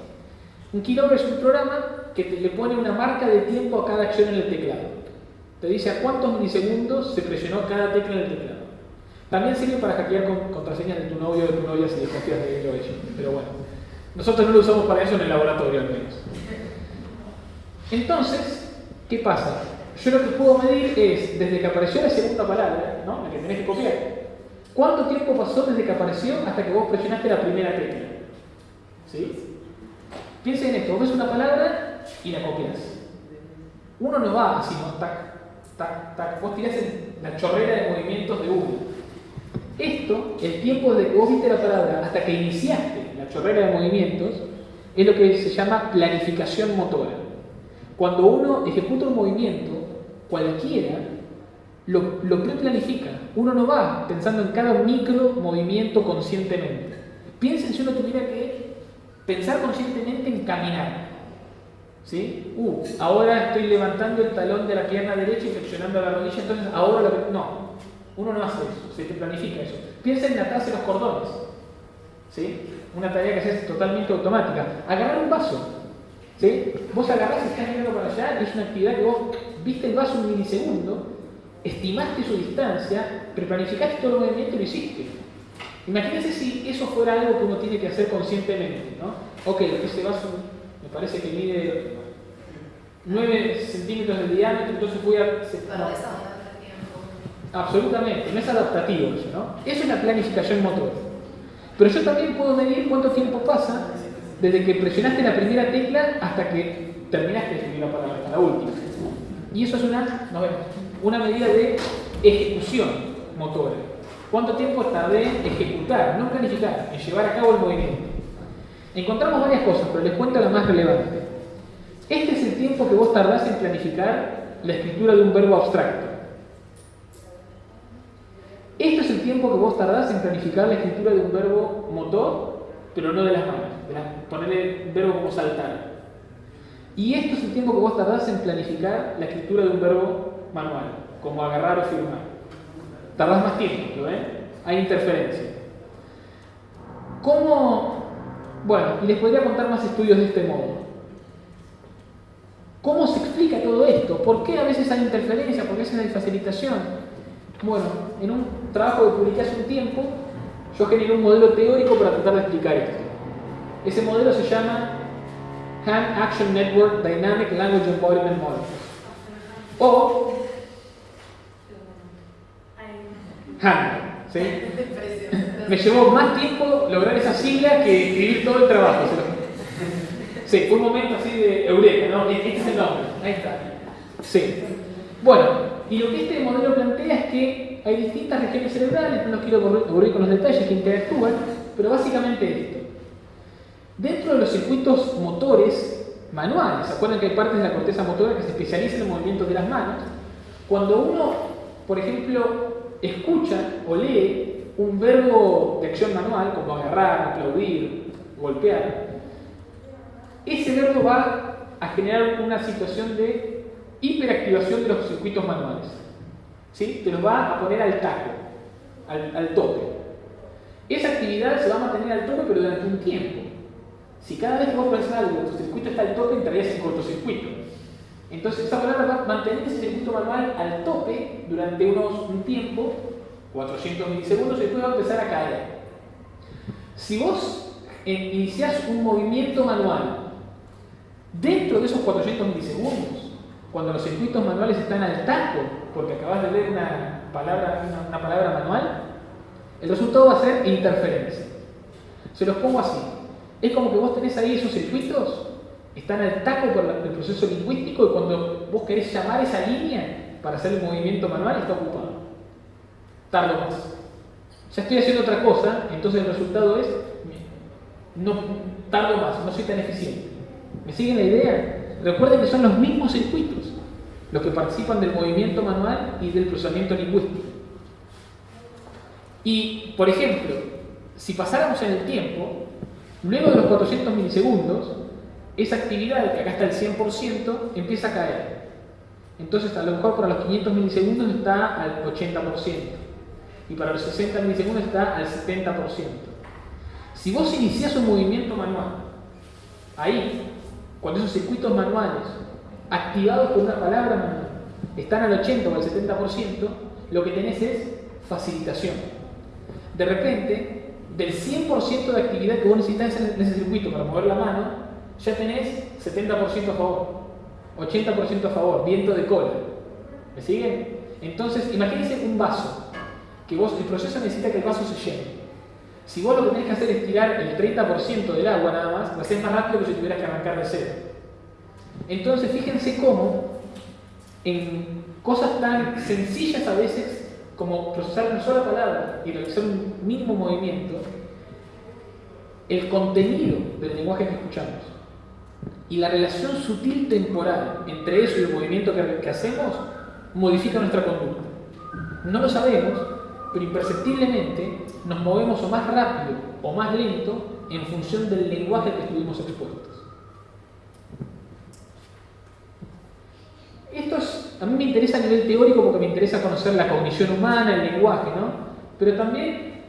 Un keylogger es un programa que le pone una marca de tiempo a cada acción en el teclado. Te dice a cuántos milisegundos se presionó cada tecla en el teclado. También sirve para hackear con contraseñas de tu novio o de tu novia si desconfías de él o ella. Pero bueno, nosotros no lo usamos para eso en el laboratorio al menos. Entonces, ¿qué pasa? Yo lo que puedo medir es, desde que apareció la segunda palabra, ¿no? la que tenés que copiar, ¿cuánto tiempo pasó desde que apareció hasta que vos presionaste la primera tecla? ¿Sí? Piensen en esto, vos ves una palabra y la copias. Uno no va así, ¿no? Vos tirás la chorrera de movimientos de uno. Esto, el tiempo de que vos viste la palabra hasta que iniciaste la chorrera de movimientos, es lo que se llama planificación motora. Cuando uno ejecuta un movimiento, cualquiera, lo, lo preplanifica. Uno no va pensando en cada micro movimiento conscientemente. Piensen si uno tuviera que pensar conscientemente en caminar. ¿Sí? Uh, ahora estoy levantando el talón de la pierna derecha y flexionando la rodilla, entonces ahora lo que... No, uno no hace eso, se te planifica eso. Piensa en atarse los cordones. ¿Sí? Una tarea que es totalmente automática. Agarrar un vaso. ¿Sí? Vos agarrás y estás mirando para allá es una actividad que vos viste el vaso un milisegundo, estimaste su distancia, preplanificaste todo el movimiento y lo hiciste. Imagínense si eso fuera algo que uno tiene que hacer conscientemente, ¿no? Ok, ese vaso me parece que mide 9 centímetros de diámetro, entonces voy a... se- Para no. desarrollar el tiempo. Absolutamente, no es adaptativo eso, ¿no? Eso es la planificación motora. Pero yo también puedo medir cuánto tiempo pasa desde que presionaste la primera tecla hasta que terminaste de la palabra, hasta la última. Y eso es una, no, una medida de ejecución motora. ¿Cuánto tiempo tardé en ejecutar, no planificar, en llevar a cabo el movimiento? Encontramos varias cosas, pero les cuento la más relevante. Este es el tiempo que vos tardás en planificar la escritura de un verbo abstracto. Esto es el tiempo que vos tardás en planificar la escritura de un verbo motor, pero no de las manos, de ponerle verbo como saltar. Y esto es el tiempo que vos tardás en planificar la escritura de un verbo manual, como agarrar o firmar. Tardás más tiempo, ¿lo ven? Hay interferencia. ¿Cómo? Bueno, y les podría contar más estudios de este modo. ¿Cómo se explica todo esto? ¿por qué a veces hay interferencia? ¿Por qué a veces hay facilitación? Bueno, en un trabajo que publiqué hace un tiempo, yo generé un modelo teórico para tratar de explicar esto. Ese modelo se llama Hand Action Network Dynamic Language Embodiment Model. O HAND. ¿sí? Me llevó más tiempo lograr esa sigla que escribir todo el trabajo. ¿se lo- Sí, fue un momento así de eureka, ¿no? Este es el nombre. Ahí está. Sí. Bueno, y lo que este modelo plantea es que hay distintas regiones cerebrales, no los quiero aburrir con los detalles que interactúan, pero básicamente esto. Dentro de los circuitos motores manuales, ¿se acuerdan que hay partes de la corteza motora que se especializan en movimientos de las manos? Cuando uno, por ejemplo, escucha o lee un verbo de acción manual, como agarrar, aplaudir, golpear, ese verbo va a generar una situación de hiperactivación de los circuitos manuales. ¿Sí? Te los va a poner al taco, al, tope. Esa actividad se va a mantener al tope, pero durante un tiempo. Si cada vez que vos pensás algo, tu circuito está al tope, entrarías en cortocircuito. Entonces, esa palabra va a mantener ese circuito manual al tope durante unos, un tiempo, 400 milisegundos, y después va a empezar a caer. Si vos eh, iniciás un movimiento manual dentro de esos 400 milisegundos, cuando los circuitos manuales están al taco, porque acabas de leer una palabra, una, palabra manual, el resultado va a ser interferencia. Se los pongo así. Es como que vos tenés ahí esos circuitos, están al taco por el proceso lingüístico y cuando vos querés llamar esa línea para hacer el movimiento manual está ocupado. Tardo más. Ya estoy haciendo otra cosa, entonces el resultado es, no tardo más, no soy tan eficiente. ¿Me siguen la idea? Recuerden que son los mismos circuitos los que participan del movimiento manual y del procesamiento lingüístico. Y, por ejemplo, si pasáramos en el tiempo, luego de los 400 milisegundos, esa actividad, que acá está el 100%, empieza a caer. Entonces, a lo mejor para los 500 milisegundos está al 80%. Y para los 60 milisegundos está al 70%. Si vos iniciás un movimiento manual, ahí, cuando esos circuitos manuales, activados por una palabra manual, están al 80 o al 70%, lo que tenés es facilitación. De repente, del 100% de actividad que vos necesitas en ese circuito para mover la mano, ya tenés 70% a favor, 80% a favor, viento de cola. ¿Me siguen? Entonces, imagínense un vaso, que vos, el proceso necesita que el vaso se llene. Si vos lo que tenés que hacer es tirar el 30% del agua nada más, lo haces más rápido que si tuvieras que arrancar de cero. Entonces, fíjense cómo en cosas tan sencillas a veces como procesar una sola palabra y realizar un mínimo movimiento, el contenido del lenguaje que escuchamos y la relación sutil temporal entre eso y el movimiento que, que hacemos modifica nuestra conducta. No lo sabemos, pero imperceptiblemente nos movemos o más rápido o más lento en función del lenguaje que estuvimos expuestos. Esto es, a mí me interesa a nivel teórico porque me interesa conocer la cognición humana, el lenguaje, ¿no? Pero también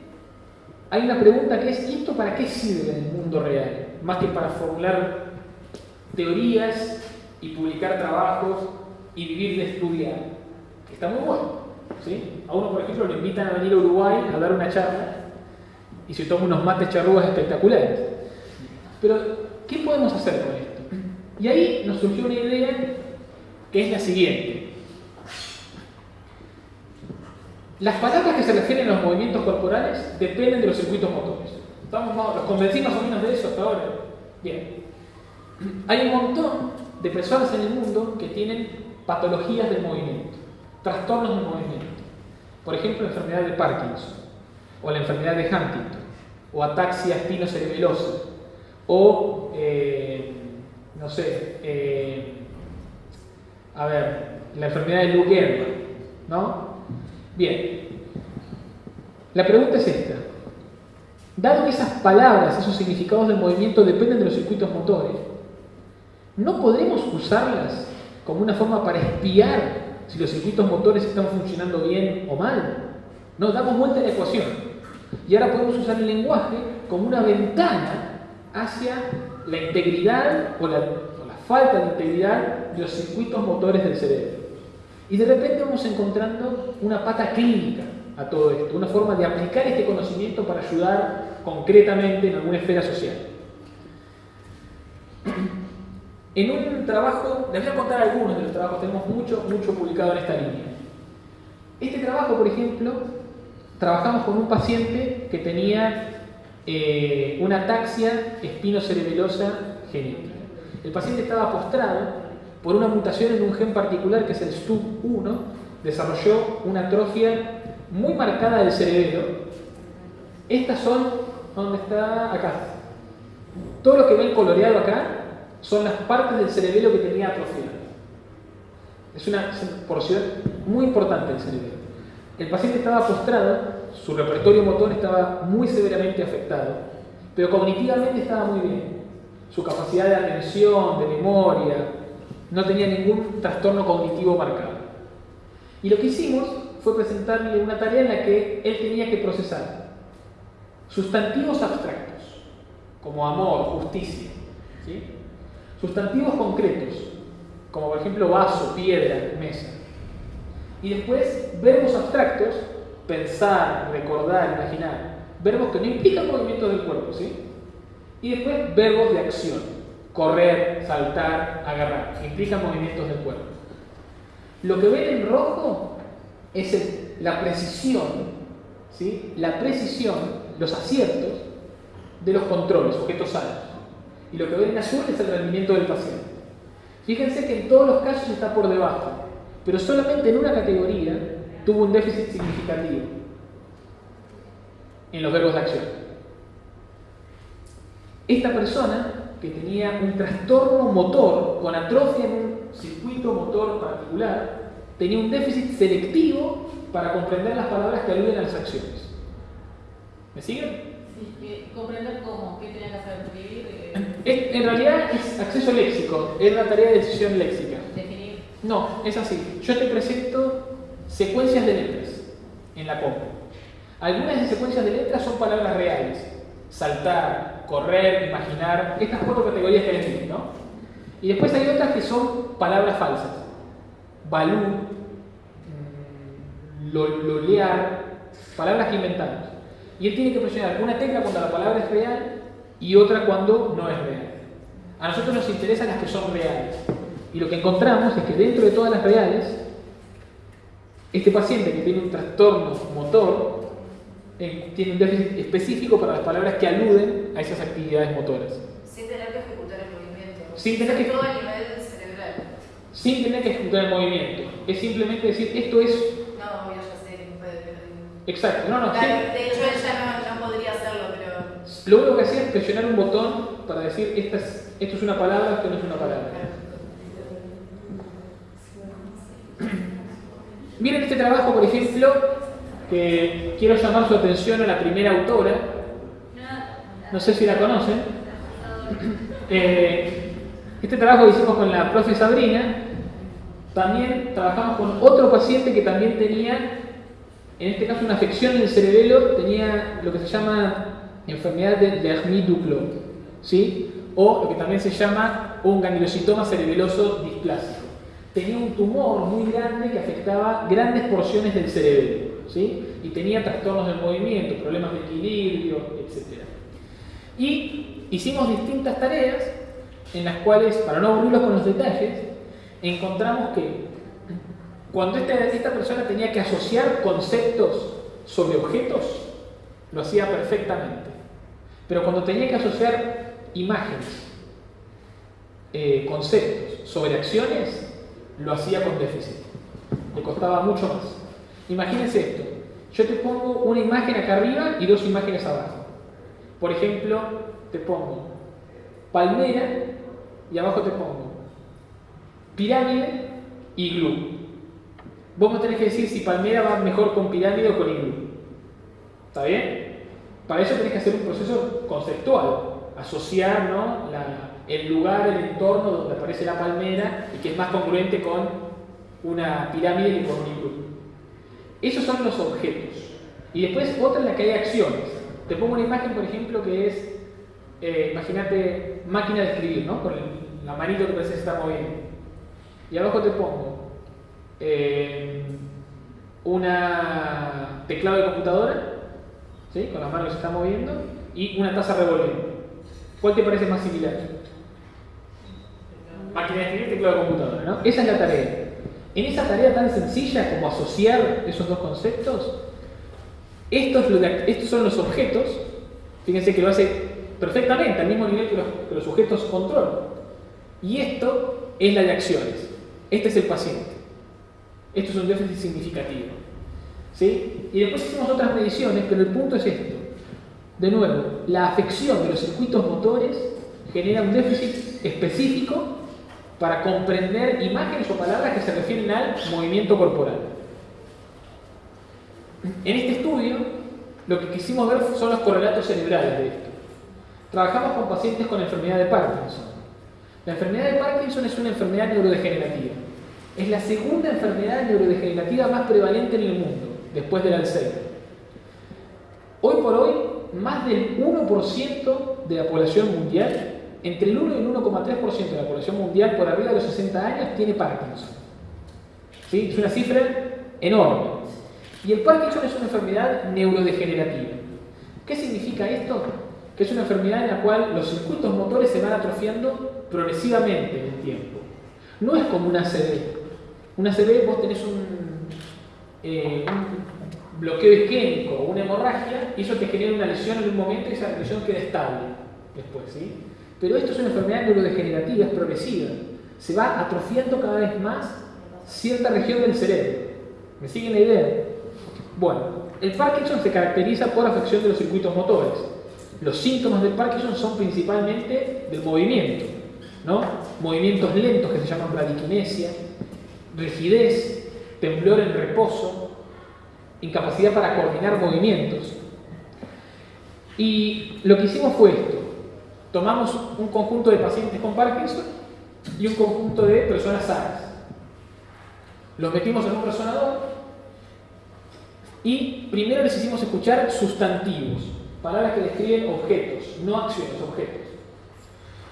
hay una pregunta que es, ¿y esto para qué sirve en el mundo real? Más que para formular teorías y publicar trabajos y vivir de estudiar. Está muy bueno. A uno, por ejemplo, lo invitan a venir a Uruguay a dar una charla y se toma unos mates charrúas espectaculares. Pero, ¿qué podemos hacer con esto? Y ahí nos surgió una idea que es la siguiente. Las palabras que se refieren a los movimientos corporales dependen de los circuitos motores. ¿Estamos más, ¿Los convencí más o menos de eso hasta ahora? Bien. Hay un montón de personas en el mundo que tienen patologías del movimiento, trastornos del movimiento. Por ejemplo, la enfermedad de Parkinson, o la enfermedad de Huntington, o ataxia espinocerebelosa, o, eh, no sé, eh, a ver, la enfermedad de Lou Gehrig, ¿no? Bien. La pregunta es esta. Dado que esas palabras, esos significados del movimiento dependen de los circuitos motores, ¿no podremos usarlas como una forma para espiar si los circuitos motores están funcionando bien o mal? No, damos vuelta a la ecuación. Y ahora podemos usar el lenguaje como una ventana hacia la integridad o la, o la falta de integridad de los circuitos motores del cerebro. Y de repente vamos encontrando una pata clínica a todo esto, una forma de aplicar este conocimiento para ayudar concretamente en alguna esfera social. En un trabajo, les voy a contar algunos de los trabajos, tenemos mucho, mucho publicado en esta línea. Este trabajo, por ejemplo, trabajamos con un paciente que tenía eh, una ataxia espinocerebelosa genética. El paciente estaba postrado por una mutación en un gen particular que es el STUB1, desarrolló una atrofia muy marcada del cerebelo. Estas son, ¿dónde está? Acá. Todo lo que ven coloreado acá son las partes del cerebelo que tenía atrofiado. Es una porción muy importante del cerebelo. El paciente estaba postrado, su repertorio motor estaba muy severamente afectado, pero cognitivamente estaba muy bien. Su capacidad de atención, de memoria, no tenía ningún trastorno cognitivo marcado. Y lo que hicimos fue presentarle una tarea en la que él tenía que procesar sustantivos abstractos, como amor, justicia, sustantivos concretos, como por ejemplo vaso, piedra, mesa, y después verbos abstractos, pensar, recordar, imaginar, verbos que no implican movimientos del cuerpo, ¿sí? y después verbos de acción, correr, saltar, agarrar, que implican movimientos del cuerpo. Lo que ven en rojo es la precisión, ¿sí? la precisión, los aciertos de los controles, objetos sanos. Y lo que ven en azul es el rendimiento del paciente. Fíjense que en todos los casos está por debajo, pero solamente en una categoría tuvo un déficit significativo, en los verbos de acción. Esta persona que tenía un trastorno motor con atrofia en un circuito motor particular, tenía un déficit selectivo para comprender las palabras que aluden a las acciones. ¿Me siguen? Sí, comprender cómo, qué tenía que hacer, escribir. Eh, en realidad es acceso léxico, es la tarea de decisión léxica. Definir. No, es así. Yo te presento secuencias de letras en la compu. Algunas de secuencias de letras son palabras reales. Saltar, correr, imaginar, estas cuatro categorías que les ¿no? Y después hay otras que son palabras falsas. Balú, mm, lolear, palabras que inventamos. Y él tiene que presionar una tecla cuando la palabra es real y otra cuando no es real. A nosotros nos interesan las que son reales. Y lo que encontramos es que dentro de todas las reales, este paciente que tiene un trastorno motor eh, tiene un déficit específico para las palabras que aluden a esas actividades motoras. Sin tener que ejecutar el movimiento. Sin tener que- Todo a nivel cerebral. Sin tener que ejecutar el movimiento. Es simplemente decir, esto es No, yo ya sé que puede pero- exacto. No, no, sí. Claro, de hecho ella no, no podría hacerlo, pero. Lo único que hacía es presionar un botón para decir, esta es- esto es una palabra, esto no es una palabra. Miren este trabajo, por ejemplo, que quiero llamar su atención a la primera autora. No sé si la conocen. Eh, este trabajo que hicimos con la profe Sabrina, también trabajamos con otro paciente que también tenía, en este caso, una afección en el cerebelo, tenía lo que se llama enfermedad de Lermit-Duclos, ¿sí? o lo que también se llama un gangliositoma cerebeloso displásico. Tenía un tumor muy grande que afectaba grandes porciones del cerebelo, ¿sí? y tenía trastornos del movimiento, problemas de equilibrio, etc. Y hicimos distintas tareas en las cuales, para no aburrirlos con los detalles, encontramos que cuando esta, esta persona tenía que asociar conceptos sobre objetos, lo hacía perfectamente. Pero cuando tenía que asociar imágenes, eh, conceptos sobre acciones, lo hacía con déficit. Le costaba mucho más. Imagínense esto. Yo te pongo una imagen acá arriba y dos imágenes abajo. Por ejemplo, te pongo palmera y abajo te pongo pirámide y glú. Vos me tenés que decir si palmera va mejor con pirámide o con iglú. ¿Está bien? Para eso tenés que hacer un proceso conceptual, asociar ¿no? El lugar, el entorno donde aparece la palmera y que es más congruente con una pirámide que con un iglú. Esos son los objetos. Y después otra en la que hay acciones. Te pongo una imagen, por ejemplo, que es, eh, imagínate, máquina de escribir, ¿no? Con el- la manito que parece que está moviendo. Y abajo te pongo eh, una teclado de computadora, ¿sí? con la mano que se está moviendo, y una taza revolviendo. ¿Cuál te parece más similar? Máquina de escribir, teclado de computadora, ¿no? Esa es la tarea. En esa tarea tan sencilla como asociar esos dos conceptos, estos, estos son los objetos, fíjense que lo hace perfectamente, al mismo nivel que los, que los sujetos control. Y esto es la de acciones. Este es el paciente. Esto es un déficit significativo. ¿Sí? Y después hicimos otras mediciones, pero el punto es esto. De nuevo, la afección de los circuitos motores genera un déficit específico para comprender imágenes o palabras que se refieren al movimiento corporal. En este estudio, lo que quisimos ver son los correlatos cerebrales de esto. Trabajamos con pacientes con enfermedad de Parkinson. La enfermedad de Parkinson es una enfermedad neurodegenerativa. Es la segunda enfermedad neurodegenerativa más prevalente en el mundo, después del Alzheimer. Hoy por hoy, más del 1% de la población mundial, entre el 1 y el 1,3% de la población mundial por arriba de los 60 años tiene Parkinson. ¿Sí? Es una cifra enorme. Y el Parkinson es una enfermedad neurodegenerativa. ¿Qué significa esto? Que es una enfermedad en la cual los circuitos motores se van atrofiando progresivamente en el tiempo. No es como una ACV. Una ACV vos tenés un, eh, bloqueo isquémico o una hemorragia y eso te genera una lesión en un momento y esa lesión queda estable después. ¿sí? Pero esto es una enfermedad neurodegenerativa, es progresiva. Se va atrofiando cada vez más cierta región del cerebro. ¿Me siguen la idea? Bueno, el Parkinson se caracteriza por afección de los circuitos motores. Los síntomas del Parkinson son principalmente del movimiento, ¿no? Movimientos lentos que se llaman bradiquinesia, rigidez, temblor en reposo, incapacidad para coordinar movimientos. Y lo que hicimos fue esto. Tomamos un conjunto de pacientes con Parkinson y un conjunto de personas sanas. Los metimos en un resonador y primero les hicimos escuchar sustantivos, palabras que describen objetos, no acciones, objetos.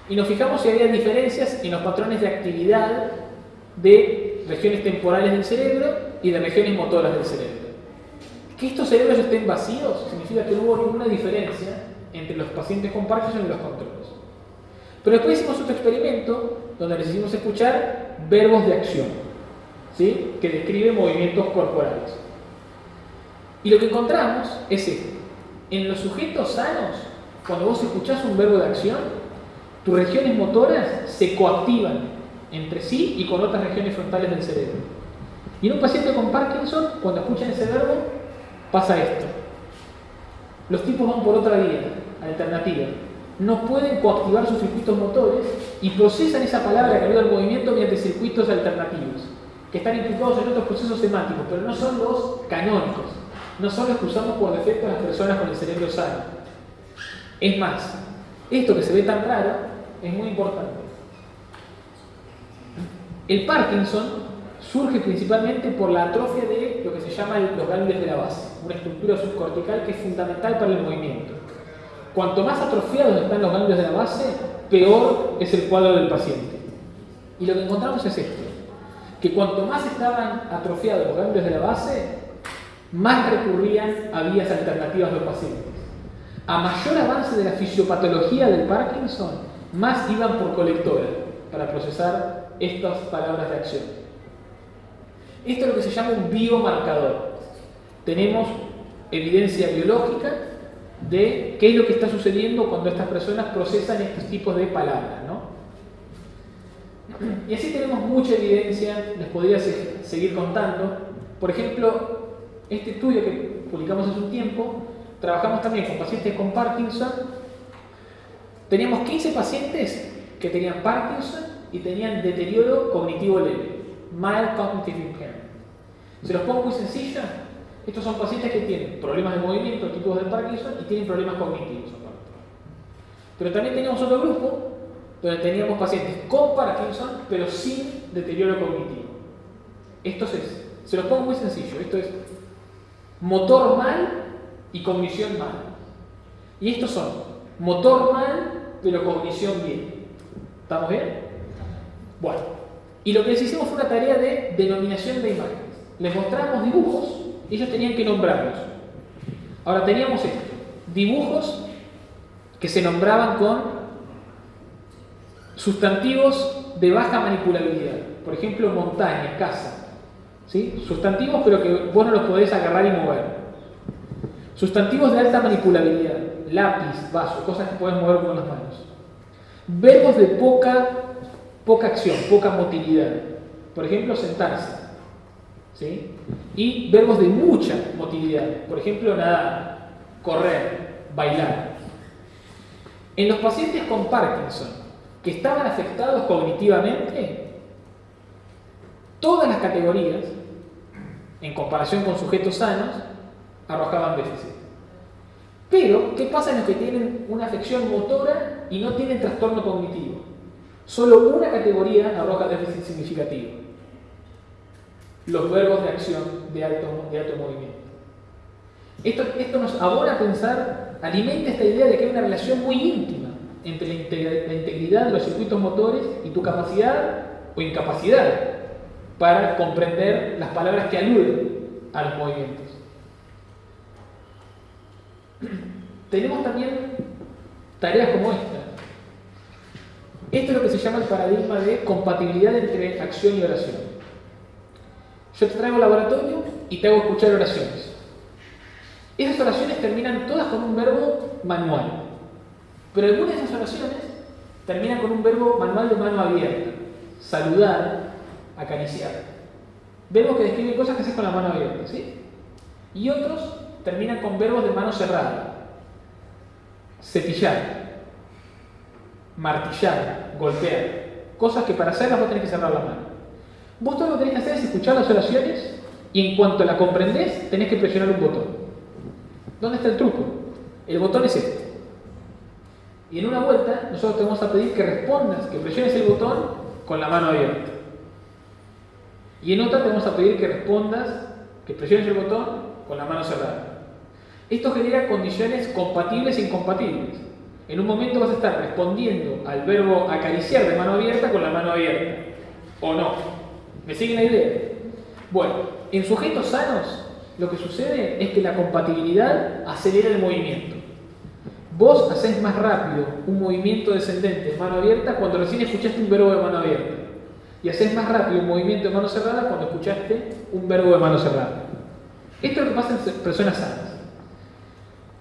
Y nos fijamos si había diferencias en los patrones de actividad de regiones temporales del cerebro y de regiones motoras del cerebro. Que estos cerebros estén vacíos significa que no hubo ninguna diferencia entre los pacientes con Parkinson y los controles. Pero después hicimos otro experimento donde les escuchar verbos de acción, ¿sí? que describen movimientos corporales. Y lo que encontramos es esto. En los sujetos sanos, cuando vos escuchás un verbo de acción, tus regiones motoras se coactivan entre sí y con otras regiones frontales del cerebro. Y en un paciente con Parkinson, cuando escuchan ese verbo, pasa esto. Los tipos van por otra vía, alternativa. No pueden coactivar sus circuitos motores y procesan esa palabra que ayuda al movimiento mediante circuitos alternativos, que están implicados en otros procesos semánticos, pero no son los canónicos, no son los que usamos por defecto las personas con el cerebro sano. Es más, esto que se ve tan raro es muy importante. El Parkinson surge principalmente por la atrofia de lo que se llama los ganglios de la base, una estructura subcortical que es fundamental para el movimiento. Cuanto más atrofiados están los ganglios de la base, peor es el cuadro del paciente. Y lo que encontramos es esto, que cuanto más estaban atrofiados los ganglios de la base, más recurrían a vías alternativas los pacientes. A mayor avance de la fisiopatología del Parkinson, más iban por colectora para procesar estas palabras de acción. Esto es lo que se llama un biomarcador. Tenemos evidencia biológica de qué es lo que está sucediendo cuando estas personas procesan estos tipos de palabras. ¿no? Y así tenemos mucha evidencia, les podría seguir contando. Por ejemplo, este estudio que publicamos hace un tiempo, trabajamos también con pacientes con Parkinson. Teníamos 15 pacientes que tenían Parkinson y tenían deterioro cognitivo leve, mild cognitive impairment. Se los pongo muy sencillo. Estos son pacientes que tienen problemas de movimiento, tipos de Parkinson y tienen problemas cognitivos. Pero también teníamos otro grupo donde teníamos pacientes con Parkinson pero sin deterioro cognitivo. Esto es, se los pongo muy sencillo. Esto es motor mal y cognición mal. Y estos son motor mal pero cognición bien. ¿Estamos bien? Bueno, y lo que les hicimos fue una tarea de denominación de imágenes. Les mostramos dibujos ellos tenían que nombrarlos. Ahora teníamos esto, dibujos que se nombraban con sustantivos de baja manipulabilidad. Por ejemplo, montaña, casa. ¿Sí? Sustantivos pero que vos no los podés agarrar y mover. Sustantivos de alta manipulabilidad. Lápiz, vaso, cosas que puedes mover con las manos. Verbos de poca, poca acción, poca motilidad. Por ejemplo, sentarse. ¿Sí? Y verbos de mucha motilidad. Por ejemplo, nadar, correr, bailar. En los pacientes con Parkinson, que estaban afectados cognitivamente, todas las categorías, en comparación con sujetos sanos, arrojaban déficit. Pero, ¿qué pasa en los que tienen una afección motora y no tienen trastorno cognitivo? Solo una categoría arroja déficit significativo. Los verbos de acción de alto, de alto movimiento. Esto, esto nos abona a pensar, alimenta esta idea de que hay una relación muy íntima entre la integridad de los circuitos motores y tu capacidad o incapacidad para comprender las palabras que aluden a los movimientos. Tenemos también tareas como esta. Esto es lo que se llama el paradigma de compatibilidad entre acción y oración. Yo te traigo laboratorio y te hago escuchar oraciones. Esas oraciones terminan todas con un verbo manual. Pero algunas de esas oraciones terminan con un verbo manual de mano abierta. Saludar, acariciar. Verbos que describen cosas que haces con la mano abierta, ¿sí? Y otros terminan con verbos de mano cerrada. Cepillar, martillar, golpear. Cosas que para hacerlas vos tenés que cerrar la mano. Vos todo lo que tenés que hacer es escuchar las oraciones y en cuanto la comprendés, tenés que presionar un botón. ¿Dónde está el truco? El botón es este. Y en una vuelta, nosotros te vamos a pedir que respondas, que presiones el botón con la mano abierta. Y en otra te vamos a pedir que respondas, que presiones el botón con la mano cerrada. Esto genera condiciones compatibles e incompatibles. En un momento vas a estar respondiendo al verbo acariciar de mano abierta con la mano abierta. ¿O no? ¿Me siguen la idea? Bueno, en sujetos sanos lo que sucede es que la compatibilidad acelera el movimiento. Vos hacés más rápido un movimiento descendente de mano abierta cuando recién escuchaste un verbo de mano abierta. Y haces más rápido un movimiento de mano cerrada cuando escuchaste un verbo de mano cerrada. Esto es lo que pasa en personas sanas.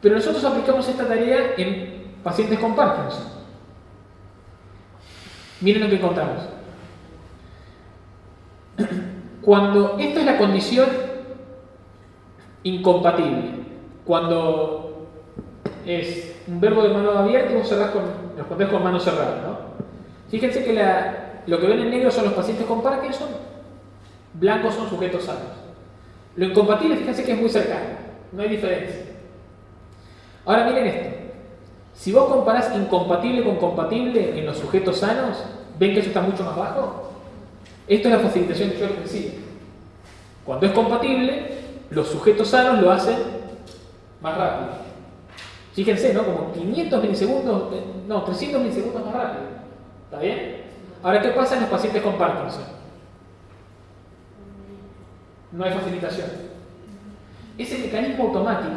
Pero nosotros aplicamos esta tarea en pacientes con Parkinson. Miren lo que encontramos. Cuando esto es la condición incompatible, cuando es un verbo de mano abierta y vos cerrás con, respondés con mano cerrada. ¿no? Fíjense que lo que ven en negro son los pacientes con Parkinson, blancos son sujetos sanos. Lo incompatible, fíjense que es muy cercano, no hay diferencia. Ahora miren esto. Si vos comparás incompatible con compatible en los sujetos sanos, ¿ven que eso está mucho más bajo? Esto es la facilitación que yo les decía. Cuando es compatible, los sujetos sanos lo hacen más rápido. Fíjense, ¿no? Como 500 milisegundos, eh, no, 300 milisegundos más rápido. ¿Está bien? Ahora, ¿qué pasa en los pacientes con Parkinson? No hay facilitación. Ese mecanismo automático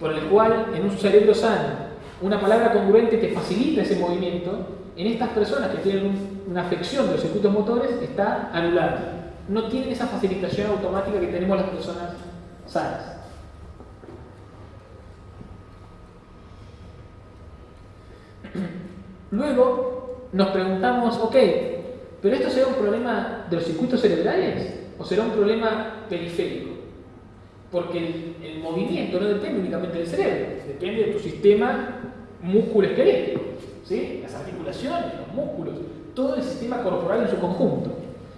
por el cual en un cerebro sano una palabra congruente te facilita ese movimiento, en estas personas que tienen una afección de los circuitos motores está anulado. No tienen esa facilitación automática que tenemos las personas sanas. Luego nos preguntamos, ok, ¿pero esto será un problema de los circuitos cerebrales o será un problema periférico? Porque el, el movimiento no depende únicamente del cerebro, depende de tu sistema músculo-esquelético, ¿sí? las articulaciones, los músculos, todo el sistema corporal en su conjunto.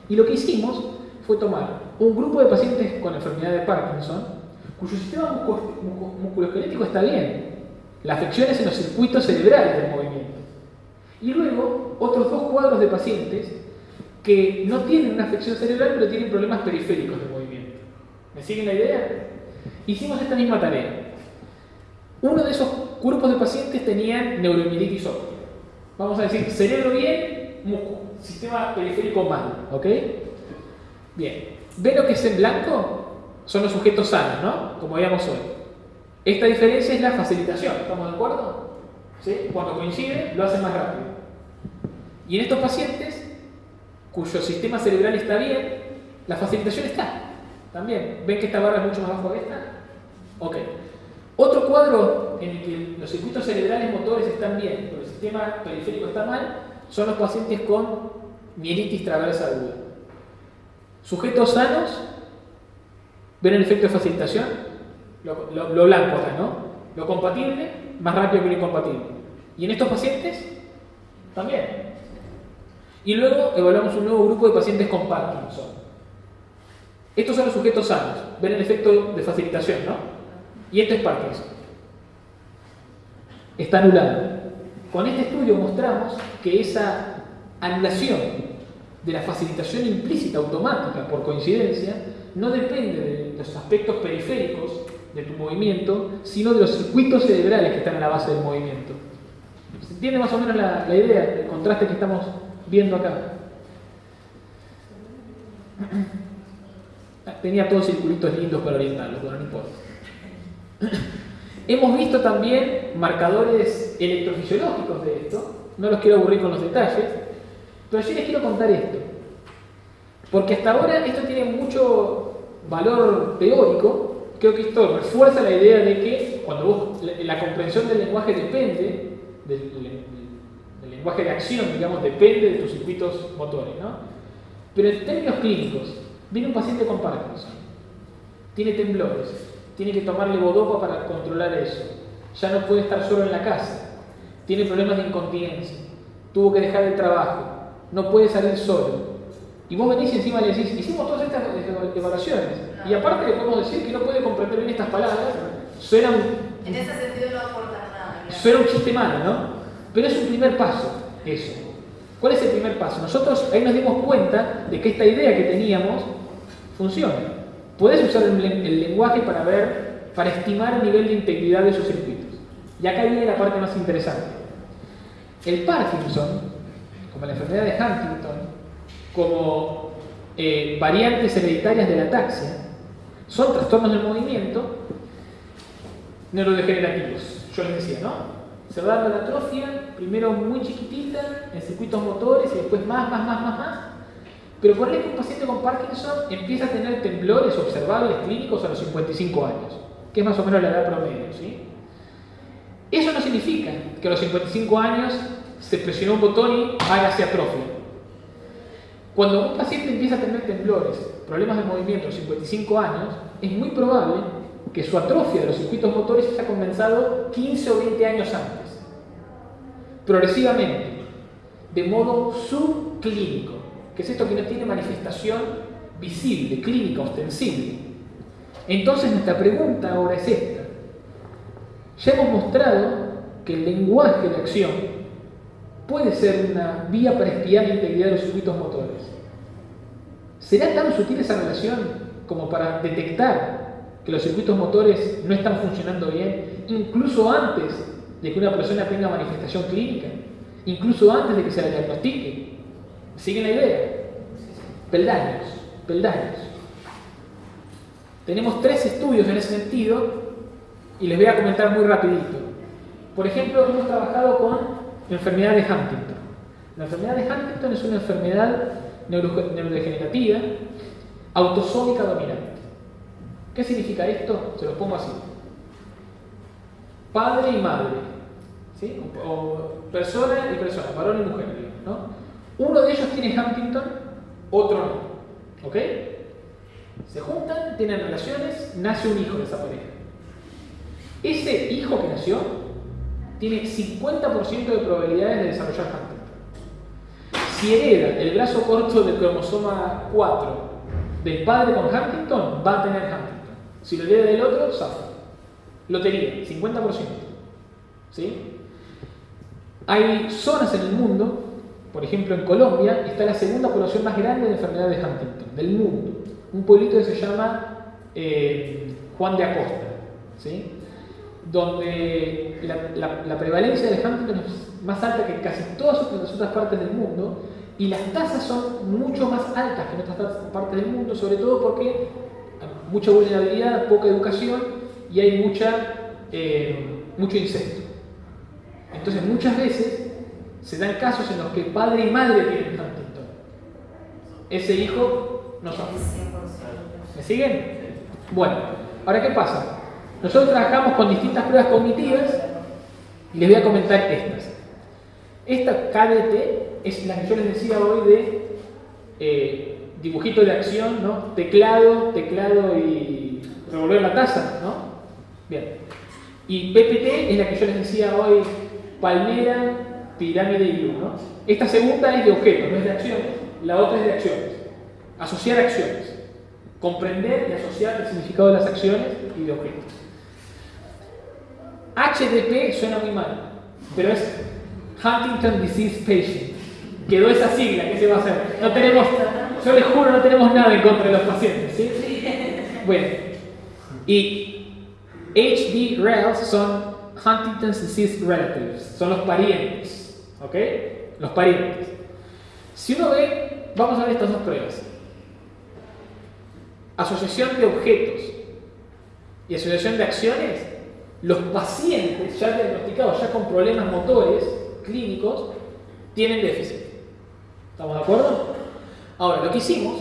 Y lo que hicimos fue tomar un grupo de pacientes con enfermedad de Parkinson, cuyo sistema musculoesquelético está bien, la afección es en los circuitos cerebrales del movimiento. Y luego otros dos cuadros de pacientes que no tienen una afección cerebral, pero tienen problemas periféricos de movimiento. ¿Me siguen la idea? Hicimos esta misma tarea. Uno de esos grupos de pacientes tenían neuromielitis óptica. Vamos a decir, cerebro bien, sistema periférico mal, ¿ok? Bien. ¿Ven lo que es en blanco? Son los sujetos sanos, ¿no? Como veíamos hoy. Esta diferencia es la facilitación, ¿estamos de acuerdo? ¿Sí? Cuando coincide, lo hacen más rápido. Y en estos pacientes, cuyo sistema cerebral está bien, la facilitación está. También. ¿Ven que esta barra es mucho más bajo que esta? Ok. Otro cuadro en el que los circuitos cerebrales motores están bien, pero el sistema periférico está mal, son los pacientes con mielitis transversa aguda. Sujetos sanos, ¿ven el efecto de facilitación? Lo, lo- lo blanco acá, ¿no? Lo compatible, más rápido que lo incompatible. Y en estos pacientes, también. Y luego evaluamos un nuevo grupo de pacientes con Parkinson. Estos son los sujetos sanos. Ven el efecto de facilitación, ¿no? Y este es Parkinson. Está anulado. Con este estudio mostramos que esa anulación de la facilitación implícita automática por coincidencia no depende de los aspectos periféricos de tu movimiento, sino de los circuitos cerebrales que están a la base del movimiento. ¿Se entiende más o menos la, la idea, el contraste que estamos viendo acá? Tenía todos circulitos lindos para orientarlos, pero no importa. Hemos visto también marcadores electrofisiológicos de esto. No los quiero aburrir con los detalles, pero sí les quiero contar esto. Porque hasta ahora esto tiene mucho valor teórico. Creo que esto refuerza la idea de que cuando la comprensión del lenguaje depende, del, del- del lenguaje de acción, digamos, depende de tus circuitos motores, ¿no? Pero en términos clínicos, viene un paciente con Parkinson, tiene temblores, tiene que tomarle bodopa para controlar eso, ya no puede estar solo en la casa, tiene problemas de incontinencia, tuvo que dejar el trabajo, no puede salir solo. Y vos venís y encima le decís, hicimos todas estas evaluaciones, y aparte le podemos decir que no puede comprender bien estas palabras, suena un, En ese sentido no aportas nada. Suena un chiste malo, ¿no? Pero es un primer paso, eso. ¿Cuál es el primer paso? Nosotros ahí nos dimos cuenta de que esta idea que teníamos funciona. Puedes usar el, len- el lenguaje para ver, para estimar el nivel de integridad de esos circuitos. Y acá viene la parte más interesante. El Parkinson, como la enfermedad de Huntington, como eh, variantes hereditarias de la ataxia, son trastornos del movimiento neurodegenerativos. Yo les decía, ¿no? Se va dando la atrofia, primero muy chiquitita, en circuitos motores y después más, más, más, más, más. Pero por que un paciente con Parkinson empieza a tener temblores observables clínicos a los 55 años, que es más o menos la edad promedio, ¿sí? Eso no significa que a los 55 años se presionó un botón y hágase atrofia. Cuando un paciente empieza a tener temblores, problemas de movimiento a los 55 años, es muy probable que su atrofia de los circuitos motores haya comenzado 15 o 20 años antes, progresivamente, de modo subclínico, que es esto que no tiene manifestación visible, clínica, ostensible. Entonces nuestra pregunta ahora es esta. Ya hemos mostrado que el lenguaje de acción puede ser una vía para espiar la integridad de los circuitos motores. ¿Será tan sutil esa relación como para detectar que los circuitos motores no están funcionando bien, incluso antes de que una persona tenga manifestación clínica, incluso antes de que se la diagnostique? ¿Siguen la idea? Peldaños, peldaños. Tenemos tres estudios en ese sentido y les voy a comentar muy rapidito. Por ejemplo, hemos trabajado con enfermedad de Huntington. La enfermedad de Huntington es una enfermedad neuro- neurodegenerativa autosómica dominante. ¿Qué significa esto? Se los pongo así. Padre y madre, ¿sí? o, o persona y persona, varón y mujer, ¿no? Uno de ellos tiene Huntington, otro no. ¿Ok? Se juntan, tienen relaciones, nace un hijo de esa pareja. Ese hijo que nació tiene 50% de probabilidades de desarrollar Huntington. Si hereda el brazo corto del cromosoma 4 del padre con Huntington, va a tener Huntington. Si lo hereda del otro, zafa. Lotería, 50%. ¿Sí? Hay zonas en el mundo, por ejemplo en Colombia, está la segunda población más grande de enfermedad de Huntington, del mundo. Un pueblito que se llama eh, Juan de Acosta, ¿sí? donde la, prevalencia de Huntington es más alta que casi todas las otras partes del mundo y las tasas son mucho más altas que en otras partes del mundo, sobre todo porque hay mucha vulnerabilidad, poca educación y hay mucha, eh, mucho incesto. Entonces muchas veces se dan casos en los que padre y madre tienen Huntington. Ese hijo no son. ¿Me siguen? Bueno, ahora ¿qué pasa? Nosotros trabajamos con distintas pruebas cognitivas y les voy a comentar estas. Esta KDT es la que yo les decía hoy de eh, dibujito de acción, ¿no? Teclado, teclado y revolver la taza, ¿no? Bien. Y PPT es la que yo les decía hoy, palmera, pirámide y luz, ¿no? Esta segunda es de objetos, no es de acciones, la otra es de acciones. Asociar acciones. Comprender y asociar el significado de las acciones y de objetos. HDP suena muy mal, pero es Huntington Disease Patient. Quedó esa sigla, ¿qué se va a hacer? No tenemos, yo les juro, no tenemos nada en contra de los pacientes, ¿sí? Bueno, y HD RELs son Huntington's Disease Relatives, son los parientes, ¿ok? Los parientes. Si uno ve, vamos a ver estas dos pruebas. Asociación de objetos y asociación de acciones, los pacientes ya diagnosticados, ya con problemas motores clínicos, tienen déficit. ¿Estamos de acuerdo? Ahora, lo que hicimos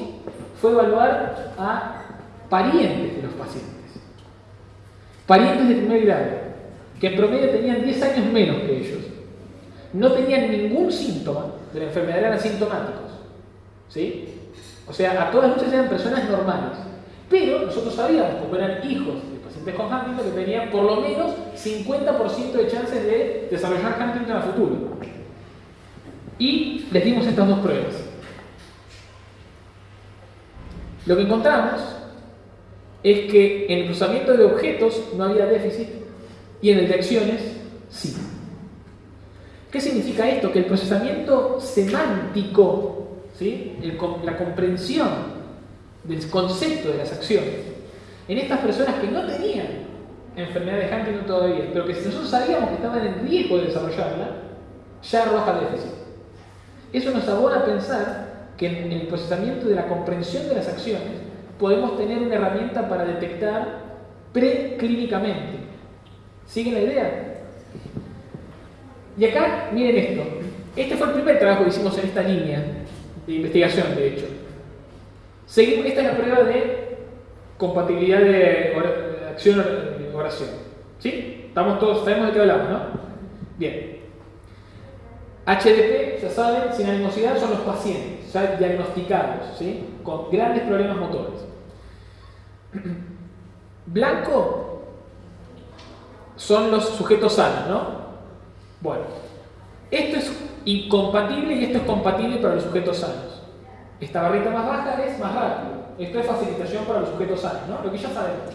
fue evaluar a parientes de los pacientes. Parientes de primer grado, que en promedio tenían 10 años menos que ellos. No tenían ningún síntoma de la enfermedad, eran asintomáticos. ¿Sí? O sea, a todas luces eran personas normales. Pero nosotros sabíamos, como eran hijos de pacientes con Huntington, que tenían por lo menos 50% de chances de desarrollar Huntington a futuro. Y les dimos estas dos pruebas. Lo que encontramos es que en el cruzamiento de objetos no había déficit y en el sí. ¿Qué significa esto? Que el procesamiento semántico, ¿sí? la comprensión del concepto de las acciones, en estas personas que no tenían enfermedad de Huntington todavía, pero que si nosotros sabíamos que estaban en riesgo de desarrollarla, ya arroja déficit. Eso nos abona a pensar que en el procesamiento de la comprensión de las acciones podemos tener una herramienta para detectar preclínicamente. ¿Siguen la idea? Y acá, miren esto. Este fue el primer trabajo que hicimos en esta línea de investigación, de hecho. Seguimos, esta es la prueba de compatibilidad de acción-oración. ¿Sí? Estamos todos, sabemos de qué hablamos, ¿no? Bien. HDP, ya saben, sin animosidad son los pacientes, ya diagnosticados, ¿sí? con grandes problemas motores. Blanco son los sujetos sanos, ¿no? Bueno, esto es incompatible y esto es compatible para los sujetos sanos. Esta barrita más baja es más rápido. Esto es facilitación para los sujetos sanos, ¿no? Lo que ya sabemos.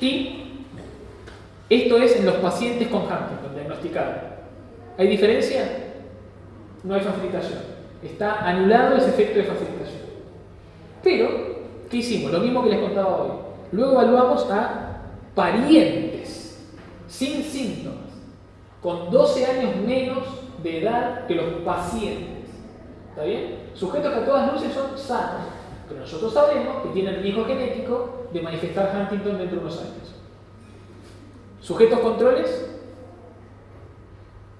Y esto es en los pacientes con Huntington, diagnosticados. ¿Hay diferencia? No hay facilitación. Está anulado ese efecto de facilitación. Pero, ¿qué hicimos? Lo mismo que les contaba hoy. Luego evaluamos a parientes sin síntomas, con 12 años menos de edad que los pacientes. ¿Está bien? Sujetos que a todas luces son sanos, pero nosotros sabemos que tienen riesgo genético de manifestar Huntington dentro de unos años. Sujetos controles,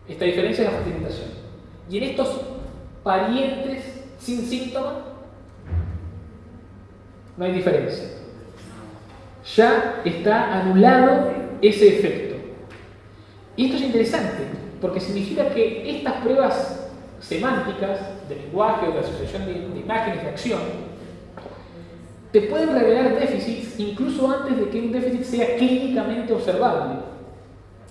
esta diferencia es la facilitación. Y en estos parientes sin síntomas, no hay diferencia. Ya está anulado ese efecto. Y esto es interesante, porque significa que estas pruebas semánticas de lenguaje o de asociación de, imágenes de acción te pueden revelar déficits incluso antes de que un déficit sea clínicamente observable,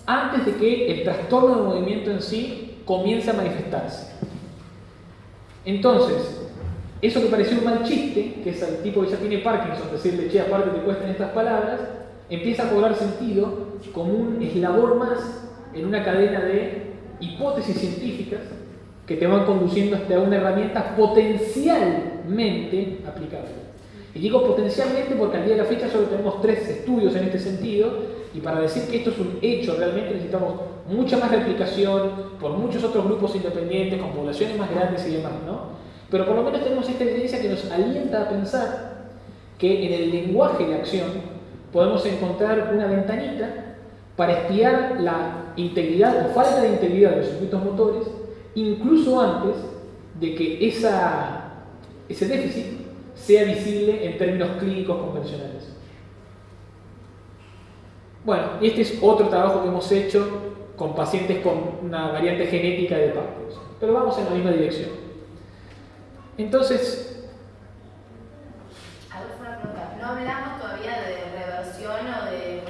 antes de que el trastorno de movimiento en sí comience a manifestarse. Entonces, eso que pareció un mal chiste, que es el tipo que ya tiene Parkinson, decirle, che, aparte te cuestan estas palabras, empieza a cobrar sentido como un eslabón más en una cadena de hipótesis científicas que te van conduciendo hasta una herramienta potencialmente aplicable. Y digo potencialmente porque al día de la fecha solo tenemos tres estudios en este sentido y para decir que esto es un hecho realmente necesitamos mucha más replicación por muchos otros grupos independientes, con poblaciones más grandes y demás, ¿no? Pero por lo menos tenemos esta evidencia que nos alienta a pensar que en el lenguaje de acción podemos encontrar una ventanita para espiar la integridad o falta de integridad de los circuitos motores, incluso antes de que esa, ese déficit sea visible en términos clínicos convencionales. Bueno, este es otro trabajo que hemos hecho con pacientes con una variante genética de Parkinson, pero vamos en la misma dirección. Entonces, una pregunta. No hablamos todavía de reversión o de,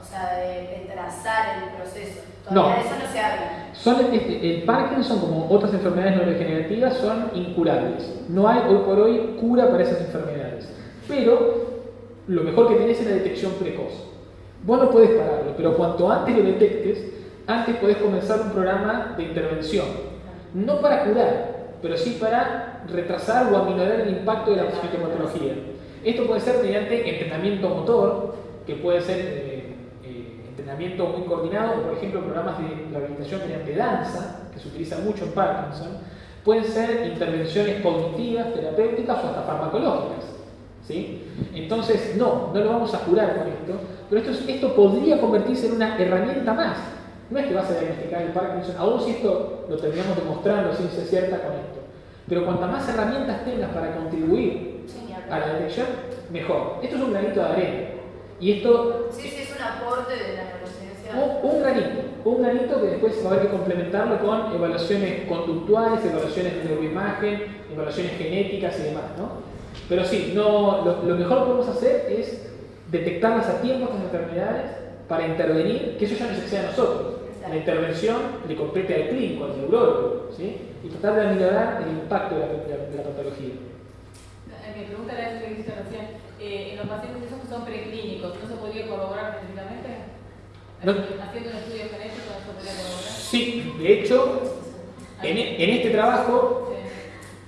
o sea, de trazar el proceso. Todavía No. de eso no se habla. Son, este, el Parkinson, como otras enfermedades neurodegenerativas, son incurables. No hay hoy por hoy cura para esas enfermedades. Pero lo mejor que tenés es la detección precoz. Vos no podés pararlo, pero cuanto antes lo detectes, antes podés comenzar un programa de intervención. No para curar, pero sí para retrasar o aminorar el impacto de la sintomatología. Esto puede ser mediante entrenamiento motor, que puede ser eh, entrenamiento muy coordinado, por ejemplo programas de rehabilitación mediante danza, que se utiliza mucho en Parkinson. Pueden ser intervenciones cognitivas, terapéuticas o hasta farmacológicas. ¿sí? Entonces, no, no lo vamos a curar con esto, pero esto, es- esto podría convertirse en una herramienta más. No es que vas a diagnosticar el Parkinson, aún si esto lo terminamos demostrando ciencia cierta con esto. Pero cuantas más herramientas tengas para contribuir a la detección, mejor. Esto es un granito de arena. Y esto, Sí, sí, es un aporte de la neurociencia. un, un granito, un granito que después va a haber que complementarlo con evaluaciones conductuales, evaluaciones de neuroimagen, evaluaciones genéticas y demás, ¿no? Pero sí, no, lo, lo mejor que podemos hacer es detectarlas a tiempo estas enfermedades para intervenir, que eso ya nos excede a nosotros. La intervención le compete al clínico, al neurólogo, ¿sí? Y tratar de aminorar el impacto de la, de la- de la patología. Eh, Mi pregunta era eso que recién. Eh, en los pacientes esos que son preclínicos, ¿no se podría corroborar genéticamente? No. Haciendo un estudio genético no se podría corroborar. Sí, de hecho, en, e- en este trabajo Sí.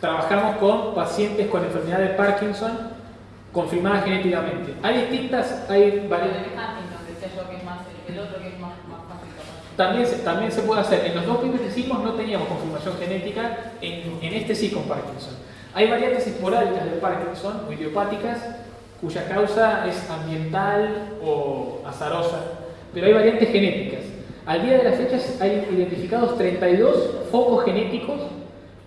trabajamos con pacientes con enfermedad de Parkinson confirmada genéticamente. Hay distintas, hay varias. También se, también se puede hacer. En los dos primeros que hicimos no teníamos confirmación genética, en, en este sí con Parkinson. Hay variantes esporádicas de Parkinson o idiopáticas cuya causa es ambiental o azarosa, pero hay variantes genéticas. Al día de la fecha hay identificados 32 focos genéticos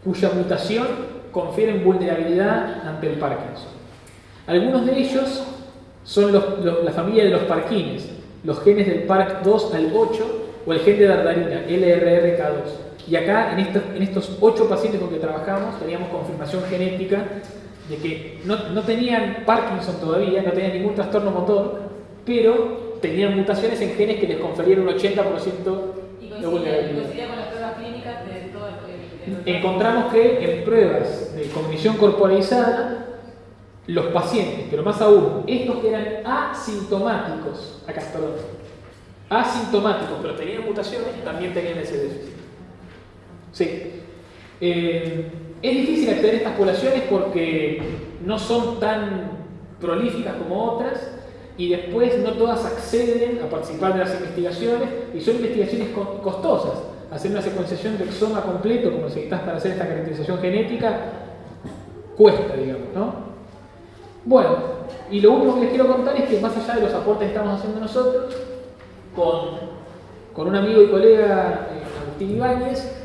cuya mutación confieren vulnerabilidad ante el Parkinson. Algunos de ellos son la familia de los parquines, los genes del PARC2 al 8 o el gen de dardarina, LRRK2. Y acá, en estos, en estos 8 pacientes con que trabajamos, teníamos confirmación genética de que no, no tenían Parkinson todavía, no tenían ningún trastorno motor, pero tenían mutaciones en genes que les conferían un 80% Y de vulnerabilidad. coincidía con las pruebas clínicas de todo el- Encontramos que en pruebas de cognición corporalizada, los pacientes, pero más aún, estos que eran asintomáticos, acá, perdón, asintomáticos, pero tenían mutaciones, también tenían ese déficit. Sí. Eh, es difícil acceder a estas poblaciones porque no son tan prolíficas como otras y después no todas acceden a participar de las investigaciones y son investigaciones co- costosas. Hacer una secuenciación de exoma completo, como necesitas para hacer esta caracterización genética, cuesta, digamos, ¿no? Bueno, y lo último que les quiero contar es que más allá de los aportes que estamos haciendo nosotros, con, con un amigo y colega, eh, Agustín Ibáñez,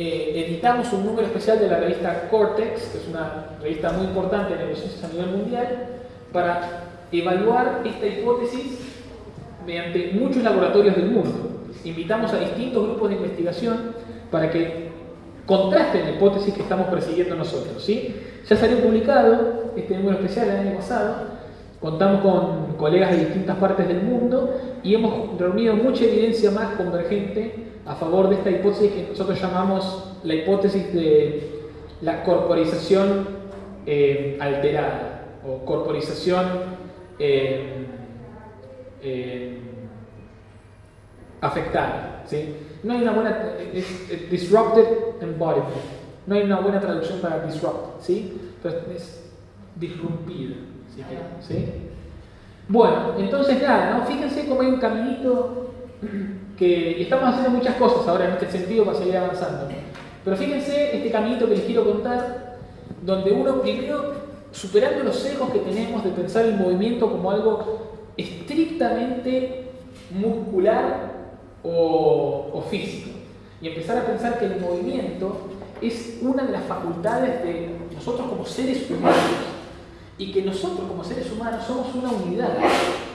eh, editamos un número especial de la revista Cortex, que es una revista muy importante de neurociencias a nivel mundial, para evaluar esta hipótesis mediante muchos laboratorios del mundo. Invitamos a distintos grupos de investigación para que contrasten la hipótesis que estamos persiguiendo nosotros. ¿sí? Ya salió publicado este número especial el año pasado, contamos con colegas de distintas partes del mundo y hemos reunido mucha evidencia más convergente a favor de esta hipótesis que nosotros llamamos la hipótesis de la corporización eh, alterada o corporización eh, eh, afectada. ¿sí? No hay una buena. Disrupted embodiment. No hay una buena traducción para disrupt. ¿sí? Pero es disrumpida. si ¿sí? Bueno, entonces nada, ¿no? fíjense cómo hay un caminito que estamos haciendo muchas cosas ahora en este sentido para seguir avanzando. Pero fíjense este caminito que les quiero contar, donde uno primero, superando los sesgos que tenemos de pensar el movimiento como algo estrictamente muscular o, o físico, y empezar a pensar que el movimiento es una de las facultades de nosotros como seres humanos y que nosotros como seres humanos somos una unidad.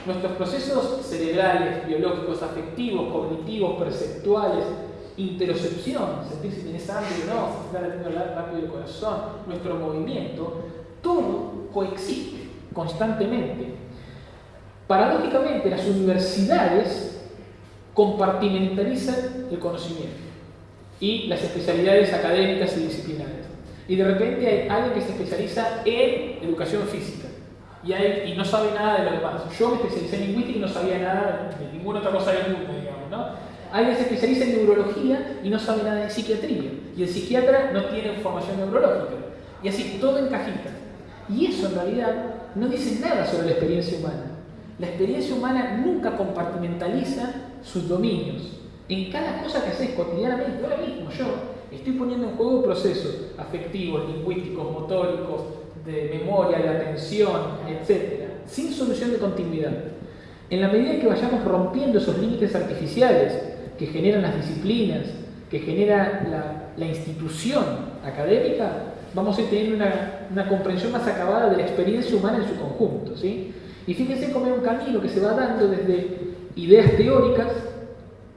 Nuestros procesos cerebrales, biológicos, afectivos, cognitivos, perceptuales, interocepción, sentir si tienes hambre o no, si estás latiendo rápido el corazón, nuestro movimiento, todo coexiste constantemente. Paradójicamente, las universidades compartimentalizan el conocimiento y las especialidades académicas y disciplinarias. Y de repente hay alguien que se especializa en educación física y, hay, y no sabe nada de lo demás. Yo me especialicé en lingüística y no sabía nada de ninguna otra cosa del mundo, digamos, ¿no? Alguien se especializa en neurología y no sabe nada de psiquiatría. Y el psiquiatra no tiene formación neurológica. Y así todo en cajita. Y eso en realidad no dice nada sobre la experiencia humana. La experiencia humana nunca compartimentaliza sus dominios. En cada cosa que haces cotidianamente, ahora mismo yo estoy poniendo en juego procesos afectivos, lingüísticos, motóricos, de memoria, de atención, etc., sin solución de continuidad. En la medida que vayamos rompiendo esos límites artificiales que generan las disciplinas, que genera la, institución académica, vamos a ir teniendo una, comprensión más acabada de la experiencia humana en su conjunto. ¿sí? Y fíjense cómo es un camino que se va dando desde ideas teóricas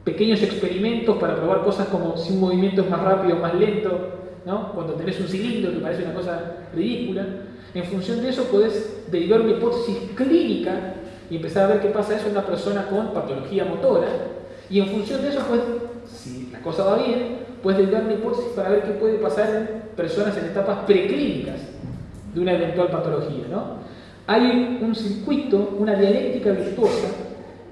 pequeños experimentos para probar cosas como si un movimiento es más rápido o más lento, ¿no? cuando tenés un cilindro que parece una cosa ridícula. En función de eso podés derivar una hipótesis clínica y empezar a ver qué pasa eso en una persona con patología motora. Y en función de eso, pues, si la cosa va bien, puedes derivar una hipótesis para ver qué puede pasar en personas en etapas preclínicas de una eventual patología. ¿no? Hay un circuito, una dialéctica virtuosa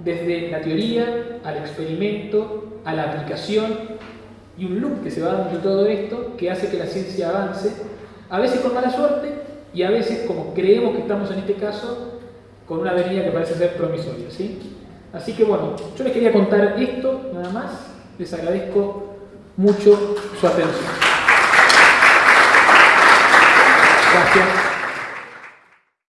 desde la teoría al experimento, a la aplicación y un loop que se va dando todo esto que hace que la ciencia avance, a veces con mala suerte y a veces, como creemos que estamos en este caso, con una avenida que parece ser promisoria. ¿sí? Así que bueno, yo les quería contar esto nada más, les agradezco mucho su atención. Gracias.